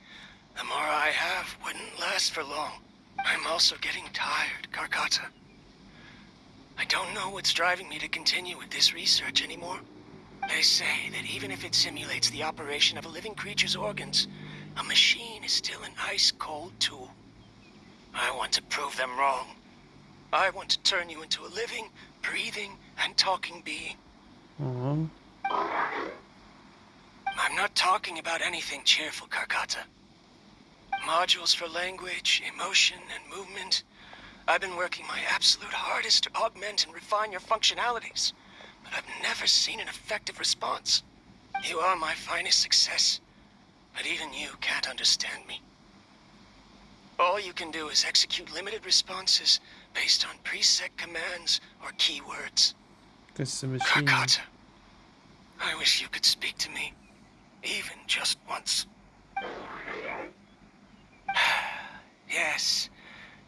the more I have wouldn't last for long. I'm also getting tired, Karkata. I don't know what's driving me to continue with this research anymore. They say that even if it simulates the operation of a living creature's organs, a machine is still an ice-cold tool. I want to prove them wrong. I want to turn you into a living, breathing, and talking being. Aw. I'm not talking about anything cheerful, Karkata. Modules for language, emotion, and movement. I've been working my absolute hardest to augment and refine your functionalities, but I've never seen an effective response. You are my finest success, but even you can't understand me. All you can do is execute limited responses based on preset commands or keywords. Because the machine. Karkata, I wish you could speak to me, even just once. yes,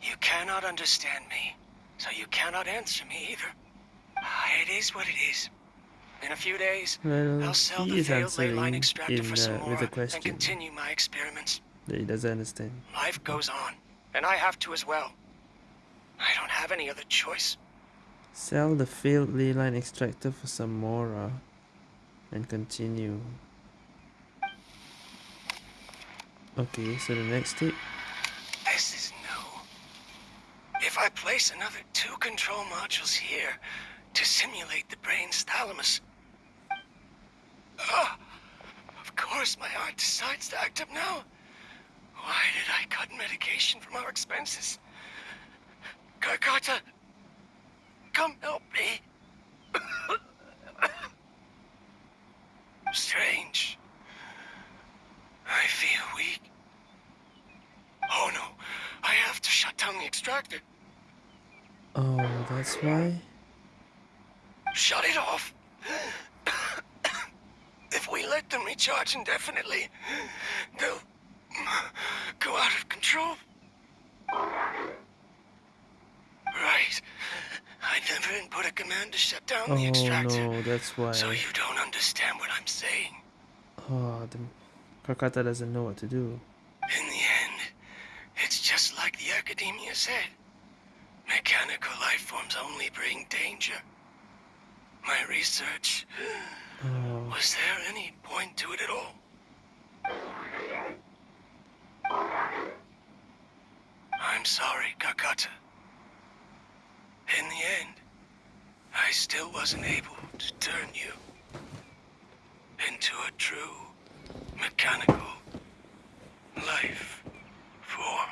you cannot understand me, so you cannot answer me either. Ah, It is what it is. In a few days, Well, I'll sell the failed ley line extractor for some uh, more with a and continue my experiments. he doesn't understand. Life goes on, and I have to as well. I don't have any other choice. Sell the failed ley line extractor for some more uh, and continue. Okay, so the next step. This is new. If I place another two control modules here to simulate the brain's thalamus. Ah, of course my heart decides to act up now. Why did I cut medication from our expenses? Karkata, come help me. Strange. I feel weak. Oh no, I have to shut down the extractor. Oh, that's why? Shut it off. if we let them recharge indefinitely, they'll go out of control. Right. I never input a command to shut down the Oh extractor. no, that's why. So you don't understand what I'm saying. Oh, the Karkata doesn't know what to do. In the end, it's just like the academia said. Mechanical life forms only bring danger. My research, Oh, was there any point to it at all? I'm sorry, Karkata. In the end, I still wasn't able to turn you into a true mechanical life form.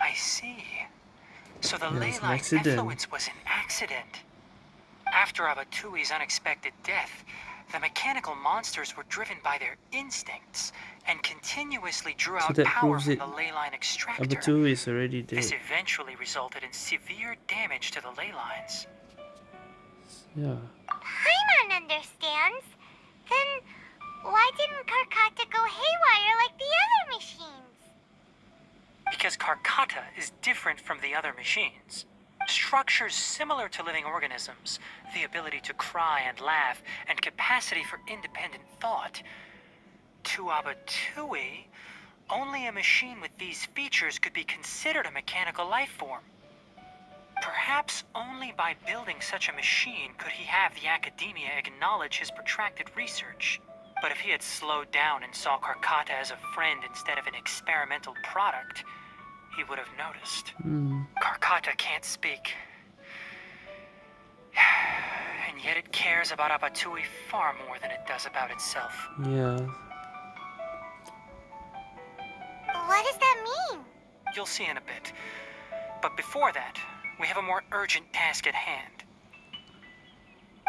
I see. So the Yeah, ley it's line accident. effluence was an accident. After Abattouy's unexpected death, the mechanical monsters were driven by their instincts and continuously drew So out that power from it. the ley line extractor. Abattouy is already dead. This eventually resulted in severe damage to the ley lines. Yeah. Paimon understands. Then why didn't Karkata go haywire like the other machines? Because Karkata is different from the other machines. Structures similar to living organisms, the ability to cry and laugh, and capacity for independent thought. To Abattouy, only a machine with these features could be considered a mechanical life form. Perhaps only by building such a machine could he have the academia acknowledge his protracted research. But if he had slowed down and saw Karkata as a friend instead of an experimental product, he would have noticed. Hmm. Karkata can't speak. And yet it cares about Abattouy far more than it does about itself. Yeah. What does that mean? You'll see in a bit. But before that, we have a more urgent task at hand.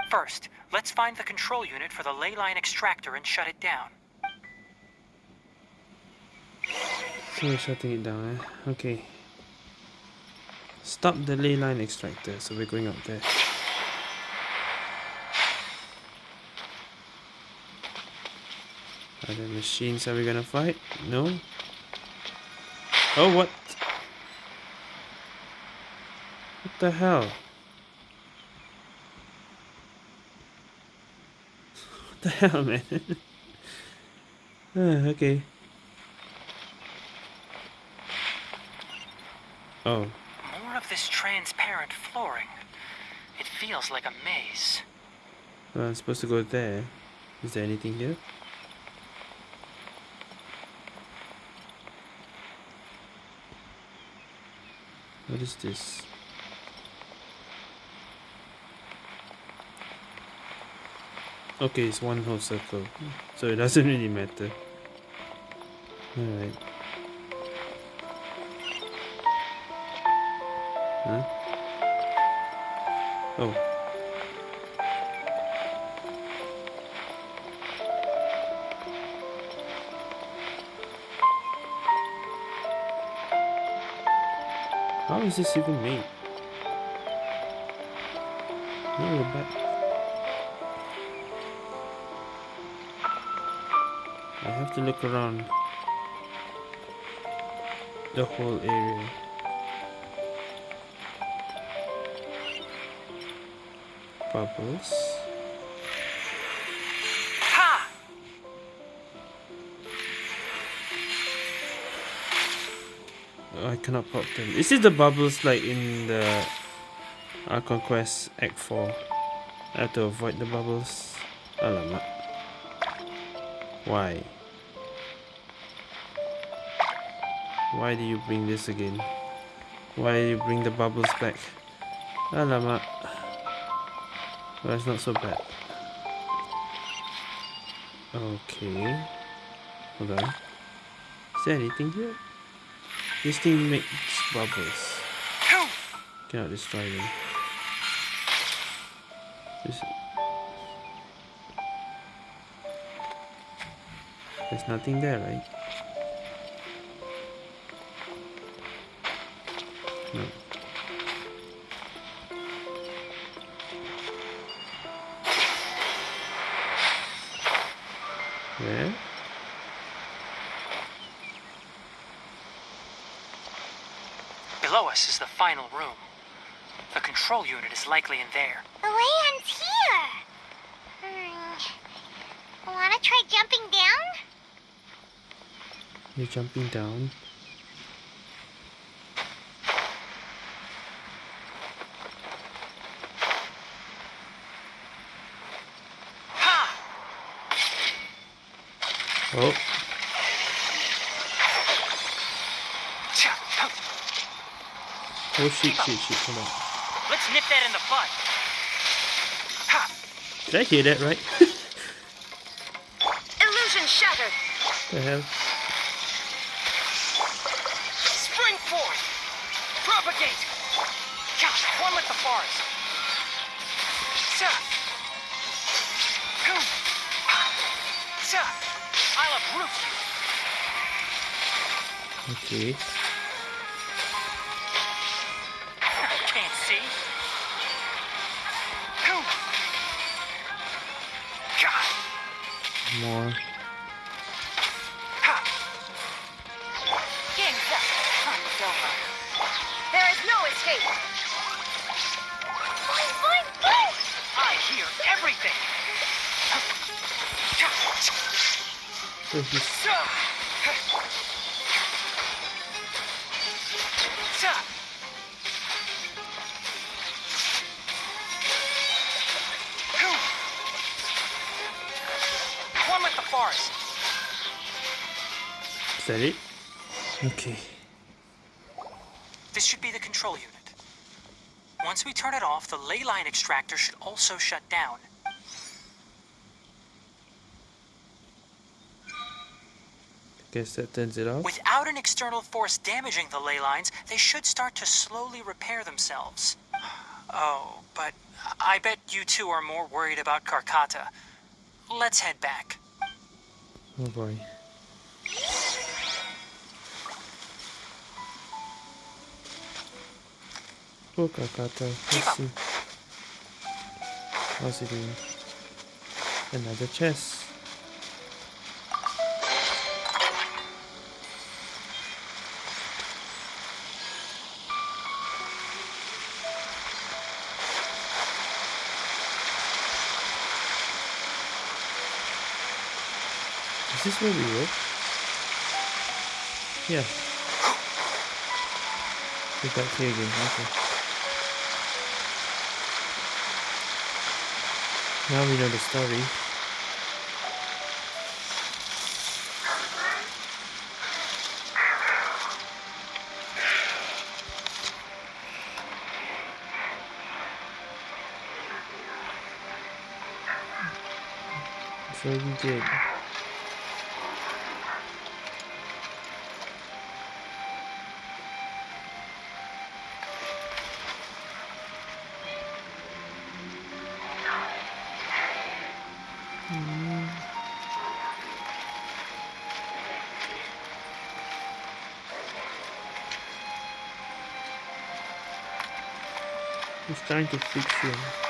First, let's find the control unit for the ley line extractor and shut it down. So we're shutting it down, eh? Okay. Stop the ley line extractor, so we're going up there. Are there machines are we gonna fight? No? Oh, what? What the hell? What the hell, man? Ah, okay. Oh, More of this transparent flooring. It feels like a maze. well, I'm supposed to go there. Is there anything here? What is this? Okay, it's one whole circle, so it doesn't really matter. Alright. Huh? Oh. How is this even made? No, we're I have to look around the whole area. Bubbles. Ha! Oh, I cannot pop them. Is it the bubbles like in the Archon Quest Act 4? I have to avoid the bubbles. Alamak. Why? Why do you bring this again? Why do you bring the bubbles back? Alamak. Well, it's not so bad. Okay. Hold on. Is there anything here? This thing makes bubbles. Cannot destroy them. This- There's nothing there, right? No. Where? Below us is the final room. The control unit is likely in there. The way ends here. Hmm. Wanna try jumping down? You're jumping down. Oh, oh shit, shit, shit, come on. Let's nip that in the bud. Did I hear that right? Illusion shattered. the hell? Forest. Boom! Sa! I'll uproot you! Okay. Is that it? Okay. This should be the control unit. Once we turn it off, the ley line extractor should also shut down. Guess that it off. Without an external force damaging the ley lines, they should start to slowly repair themselves. Oh, but I bet you two are more worried about Karkata. Let's head back. Oh boy. Oh, Karkata. Let's see. How's it doing? Another chest. This where we were? Yeah. We're back here again, okay. Now we know the story. So we did. Trying to fix him.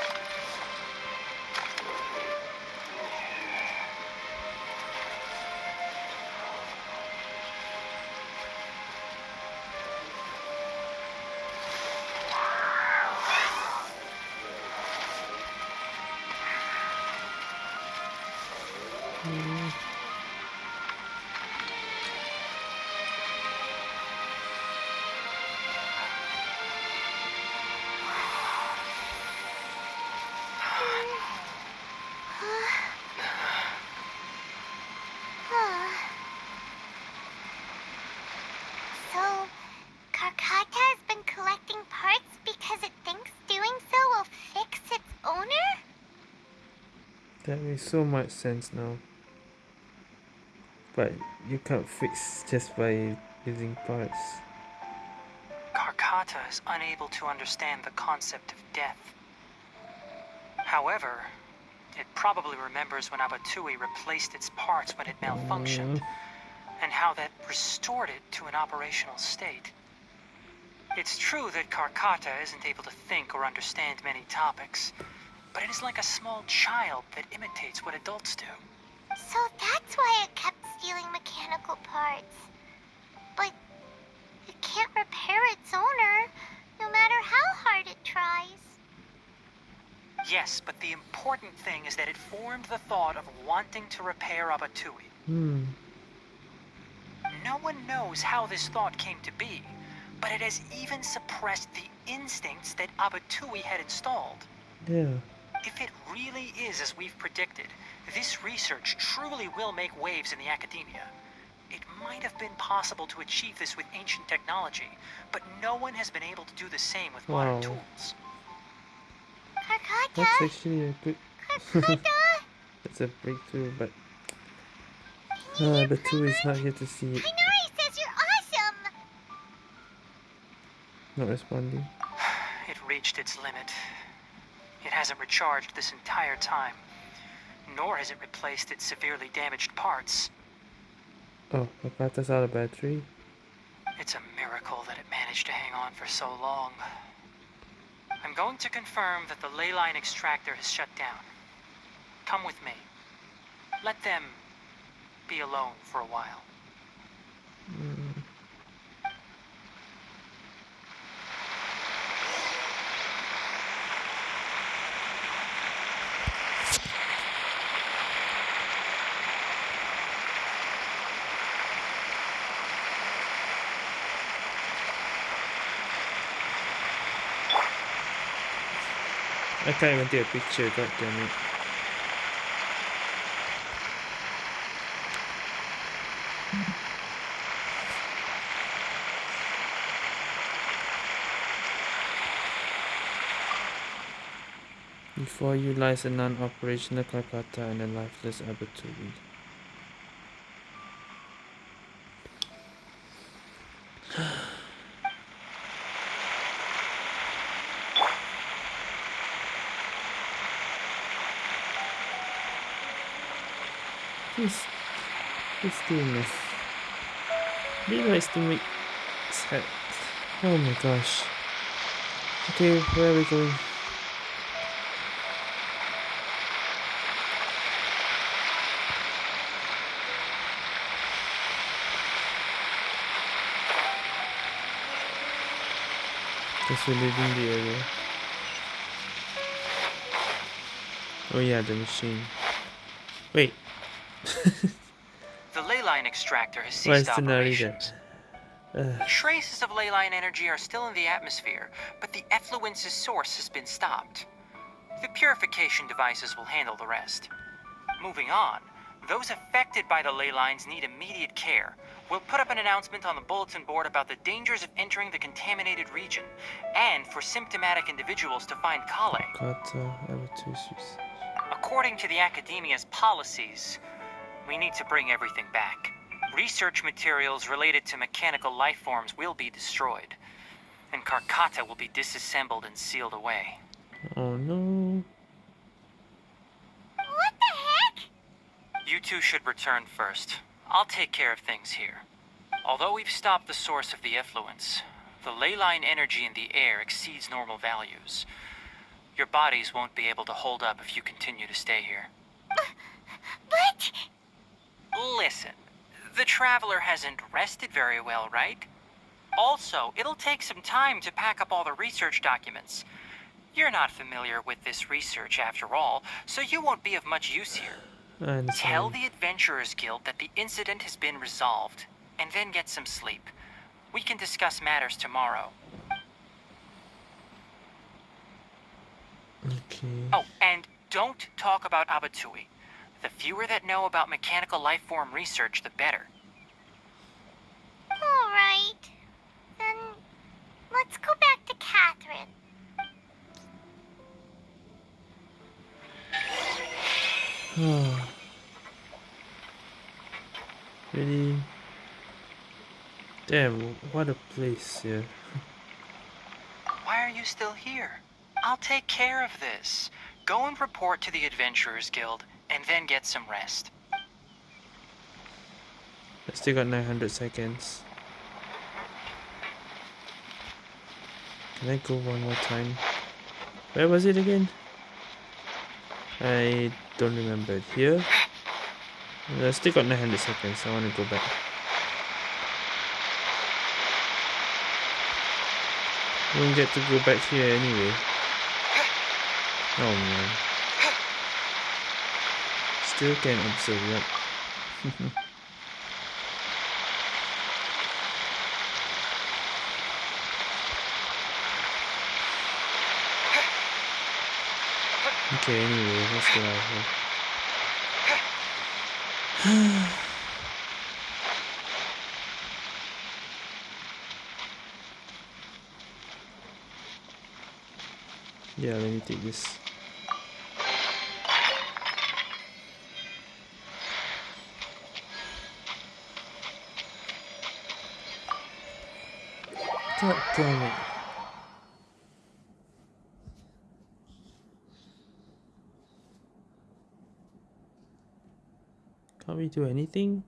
So much sense now. But you can't fix just by using parts. Karkata is unable to understand the concept of death. However, it probably remembers when Abattouy replaced its parts when it malfunctioned, mm. and how that restored it to an operational state. It's true that Karkata isn't able to think or understand many topics, but it is like a small child that imitates what adults do. So that's why it kept stealing mechanical parts. But it can't repair its owner, no matter how hard it tries. Yes, but the important thing is that it formed the thought of wanting to repair Abattouy. Hmm. No one knows how this thought came to be, but it has even suppressed the instincts that Abattouy had installed. Yeah. If it really is as we've predicted, this research truly will make waves in the academia. It might have been possible to achieve this with ancient technology, but no one has been able to do the same with modern Wow. tools. Karkata? That's actually a good. Karkata? That's a breakthrough, but uh, the two is not here to see it. Tighnari says you're awesome! Not responding. It reached its limit. Hasn't recharged this entire time, nor has it replaced its severely damaged parts. Oh, Karkata's out of battery. It's a miracle that it managed to hang on for so long. I'm going to confirm that the ley line extractor has shut down. Come with me. Let them be alone for a while. I can't even take a picture, god damn it. Before you lies a non-operational Karkata and a lifeless Abattouy. Please, please doing this. Leroy's to make set. Oh my gosh. Okay, where are we going? Guess we're leaving the area. Oh yeah, the machine. Wait, extractor has ceased operations. Uh, Traces of ley line energy are still in the atmosphere, but the effluence's source has been stopped. The purification devices will handle the rest. Moving on, those affected by the ley lines need immediate care. We'll put up an announcement on the bulletin board about the dangers of entering the contaminated region, and for symptomatic individuals to find Collei. According to the academia's policies, we need to bring everything back. Research materials related to mechanical life forms will be destroyed, and Karkata will be disassembled and sealed away. Oh no. What the heck? You two should return first. I'll take care of things here. Although we've stopped the source of the effluence, the ley line energy in the air exceeds normal values. Your bodies won't be able to hold up if you continue to stay here. Uh, but... Listen, the traveler hasn't rested very well, right? Also, it'll take some time to pack up all the research documents. You're not familiar with this research after all, so you won't be of much use here. Tell the Adventurers Guild that the incident has been resolved, and then get some sleep. We can discuss matters tomorrow. Okay. Oh, and don't talk about Abattouy. The fewer that know about mechanical life form research, the better. Alright. Then... Let's go back to Catherine. really? Damn, what a place here. Why are you still here? I'll take care of this. Go and report to the Adventurers Guild, and then get some rest. I still got 900 seconds. Can I go one more time? Where was it again? I don't remember it. Here? I still got 900 seconds. I want to go back. Won't get to go back here anyway. Oh man. Still can't observe yet. Okay, anyway, let's get out of here. yeah, let me take this. God damn it. Can't we do anything?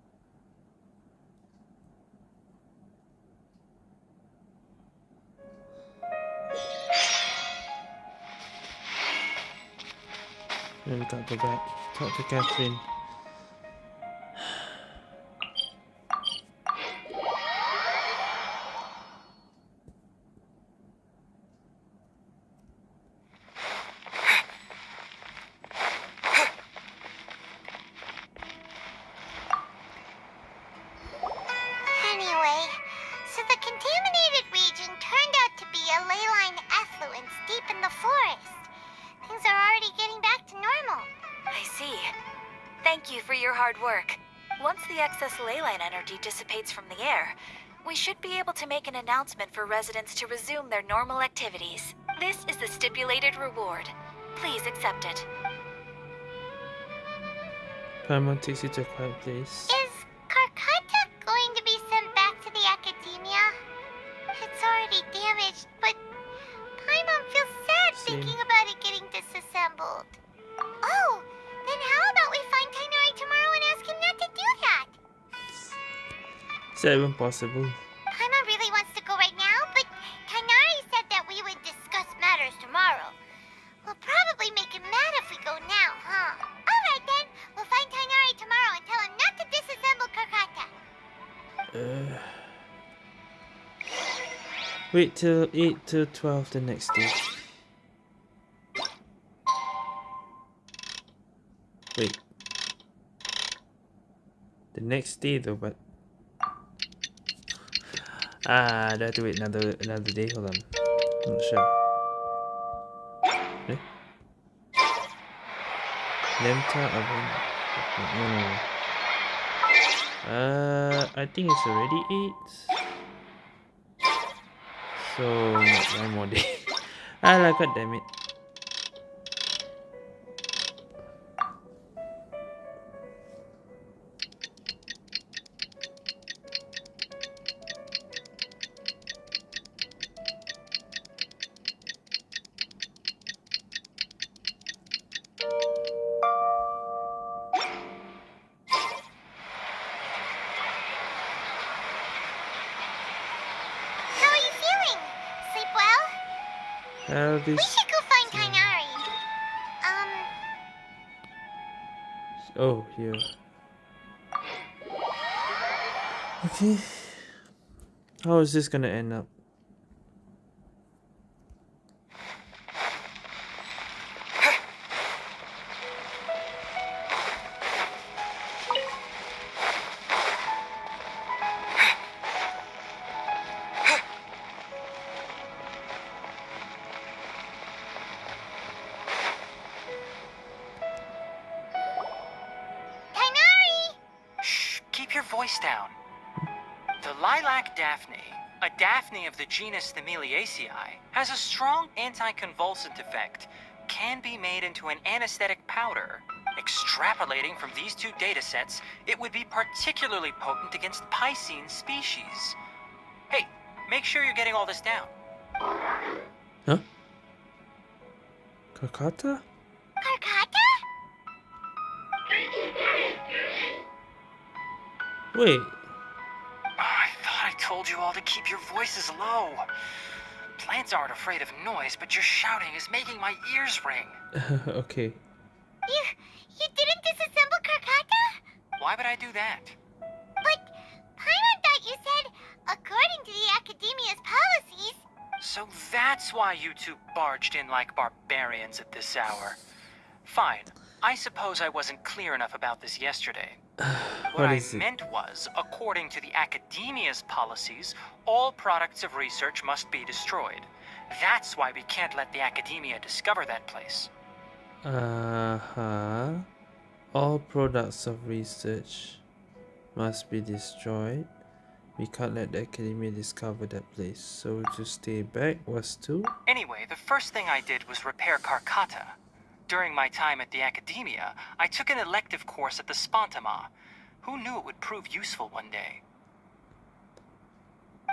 Then we can't go back. Talk to Catherine. Announcement for residents to resume their normal activities. This is the stipulated reward. Please accept it. Paimon takes you to a quiet place. Is Karkata going to be sent back to the academia? It's already damaged, but Paimon feels sad Same. thinking about it getting disassembled. Oh, then how about we find Tighnari tomorrow and ask him not to do that? Is that even possible? Wait till 8 till 12 the next day. Wait. The next day though, but... Ah, I have to wait another another day. Hold on. I'm not sure. Eh? Lemta oven. No, no, no. Uh, I think it's already 8. So, not one more day. ah, god damn it. Is this gonna end up? Genus Thameliaceae, has a strong anticonvulsant effect, can be made into an anesthetic powder. Extrapolating from these two datasets, it would be particularly potent against Piscine species. Hey, make sure you're getting all this down. Huh? Kakata? Karkata? Wait. You all to keep your voices low. Plants aren't afraid of noise, but your shouting is making my ears ring. okay. You, you didn't disassemble Karkata? Why would I do that? But Paimon thought you said, according to the Academia's policies, So that's why you two barged in like barbarians at this hour. Fine. I suppose I wasn't clear enough about this yesterday. What, What I it? meant was, according to the Academia's policies, all products of research must be destroyed. That's why we can't let the Academia discover that place. Uh-huh. All products of research must be destroyed. We can't let the Academy discover that place. So to stay back was to... Anyway, the first thing I did was repair Karkata. During my time at the Academia, I took an elective course at the Spantamad. Who knew it would prove useful one day?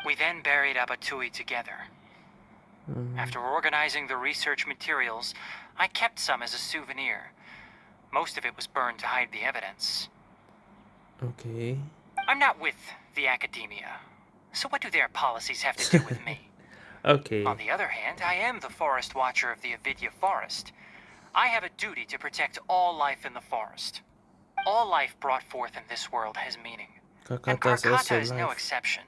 We then buried Abattouy together. Mm, After organizing the research materials, I kept some as a souvenir. Most of it was burned to hide the evidence. okay. I'm not with the Academia, so what do their policies have to do with me? Okay. On the other hand, I am the Forest Watcher of the Avidya Forest. I have a duty to protect all life in the forest. All life brought forth in this world has meaning. And Karkata also is no exception.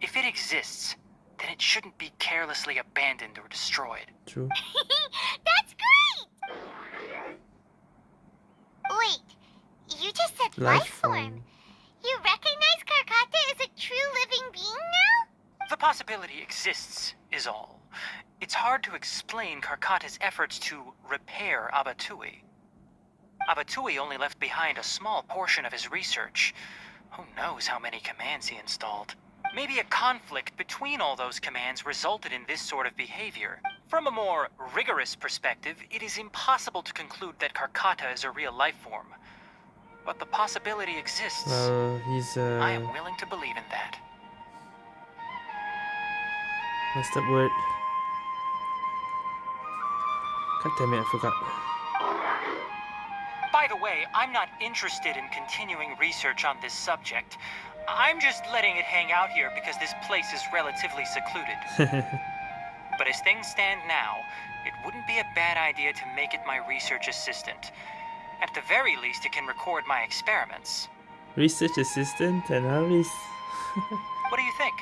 If it exists, then it shouldn't be carelessly abandoned or destroyed. True. That's great! Wait, you just said life, Life form. form. You recognize Karkata as a true living being now? The possibility exists, is all. It's hard to explain Karkata's efforts to repair Abattouy. Abattouy only left behind a small portion of his research. Who knows how many commands he installed? Maybe a conflict between all those commands resulted in this sort of behavior. From a more rigorous perspective, it is impossible to conclude that Karkata is a real life form. But the possibility exists. Well, he's uh... I am willing to believe in that. What's that word? God damn it, I forgot. By the way, I'm not interested in continuing research on this subject. I'm just letting it hang out here because this place is relatively secluded. But as things stand now, it wouldn't be a bad idea to make it my research assistant. At the very least, it can record my experiments. Research assistant and Harris. What do you think?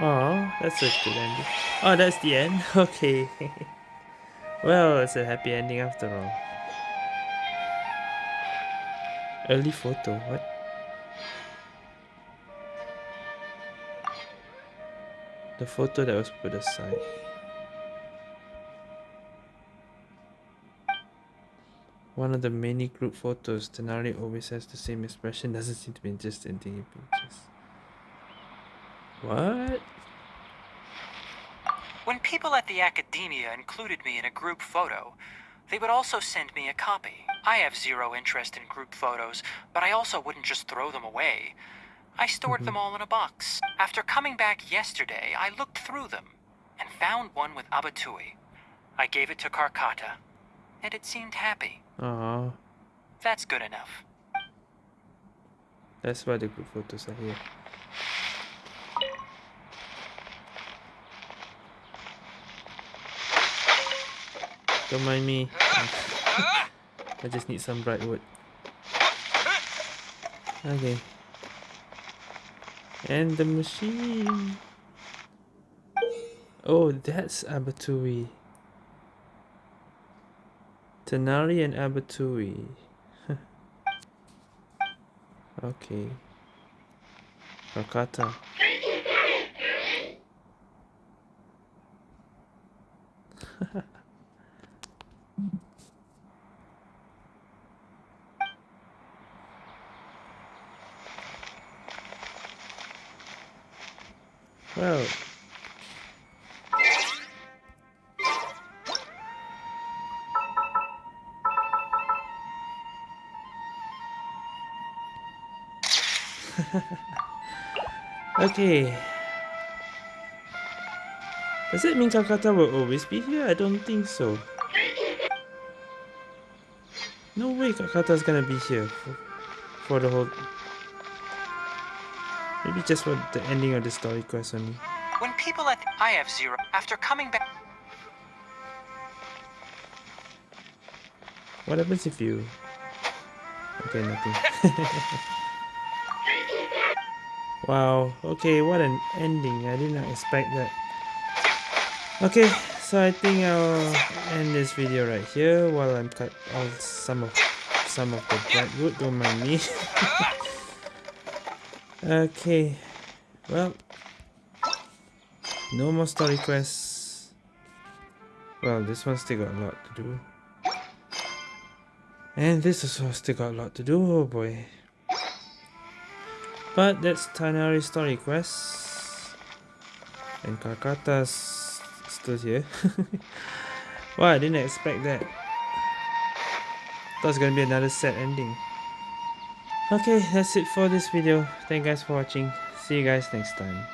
Oh, that's a good ending. Oh, that's the end? Okay. Well, it's a happy ending after all. Early photo, what? The photo that was put aside. One of the many group photos, Tighnari always has the same expression, doesn't seem to be interested in taking pictures. What? When people at the Academia included me in a group photo, they would also send me a copy. I have zero interest in group photos, but I also wouldn't just throw them away. I stored mm-hmm. them all in a box. After coming back yesterday, I looked through them and found one with Abattouy. I gave it to Karkata, and it seemed happy. Aw, That's good enough. that's why the group photos are here. Don't mind me. I just need some bright wood. Okay. And the machine. Oh, that's Abattouy. Tighnari and Abattouy. okay. Rakata. well. okay. Does it mean Karkata will always be here? I don't think so. Way Karkata's gonna be here for, for the whole... Maybe just for the ending of the story quest only. When people at I have zero after coming back What happens if you... Okay, nothing. wow, okay, what an ending. I did not expect that. Okay, so I think I'll end this video right here while I'm cut all some of some of the black wood, don't mind me. okay, well, no more story quests. Well, this one still got a lot to do. And this also still got a lot to do, oh boy. But that's Tighnari's story quest. And Karkata's still here. wow, I didn't expect that. Thought it gonna be another sad ending. Okay, that's it for this video. Thank you guys for watching. See you guys next time.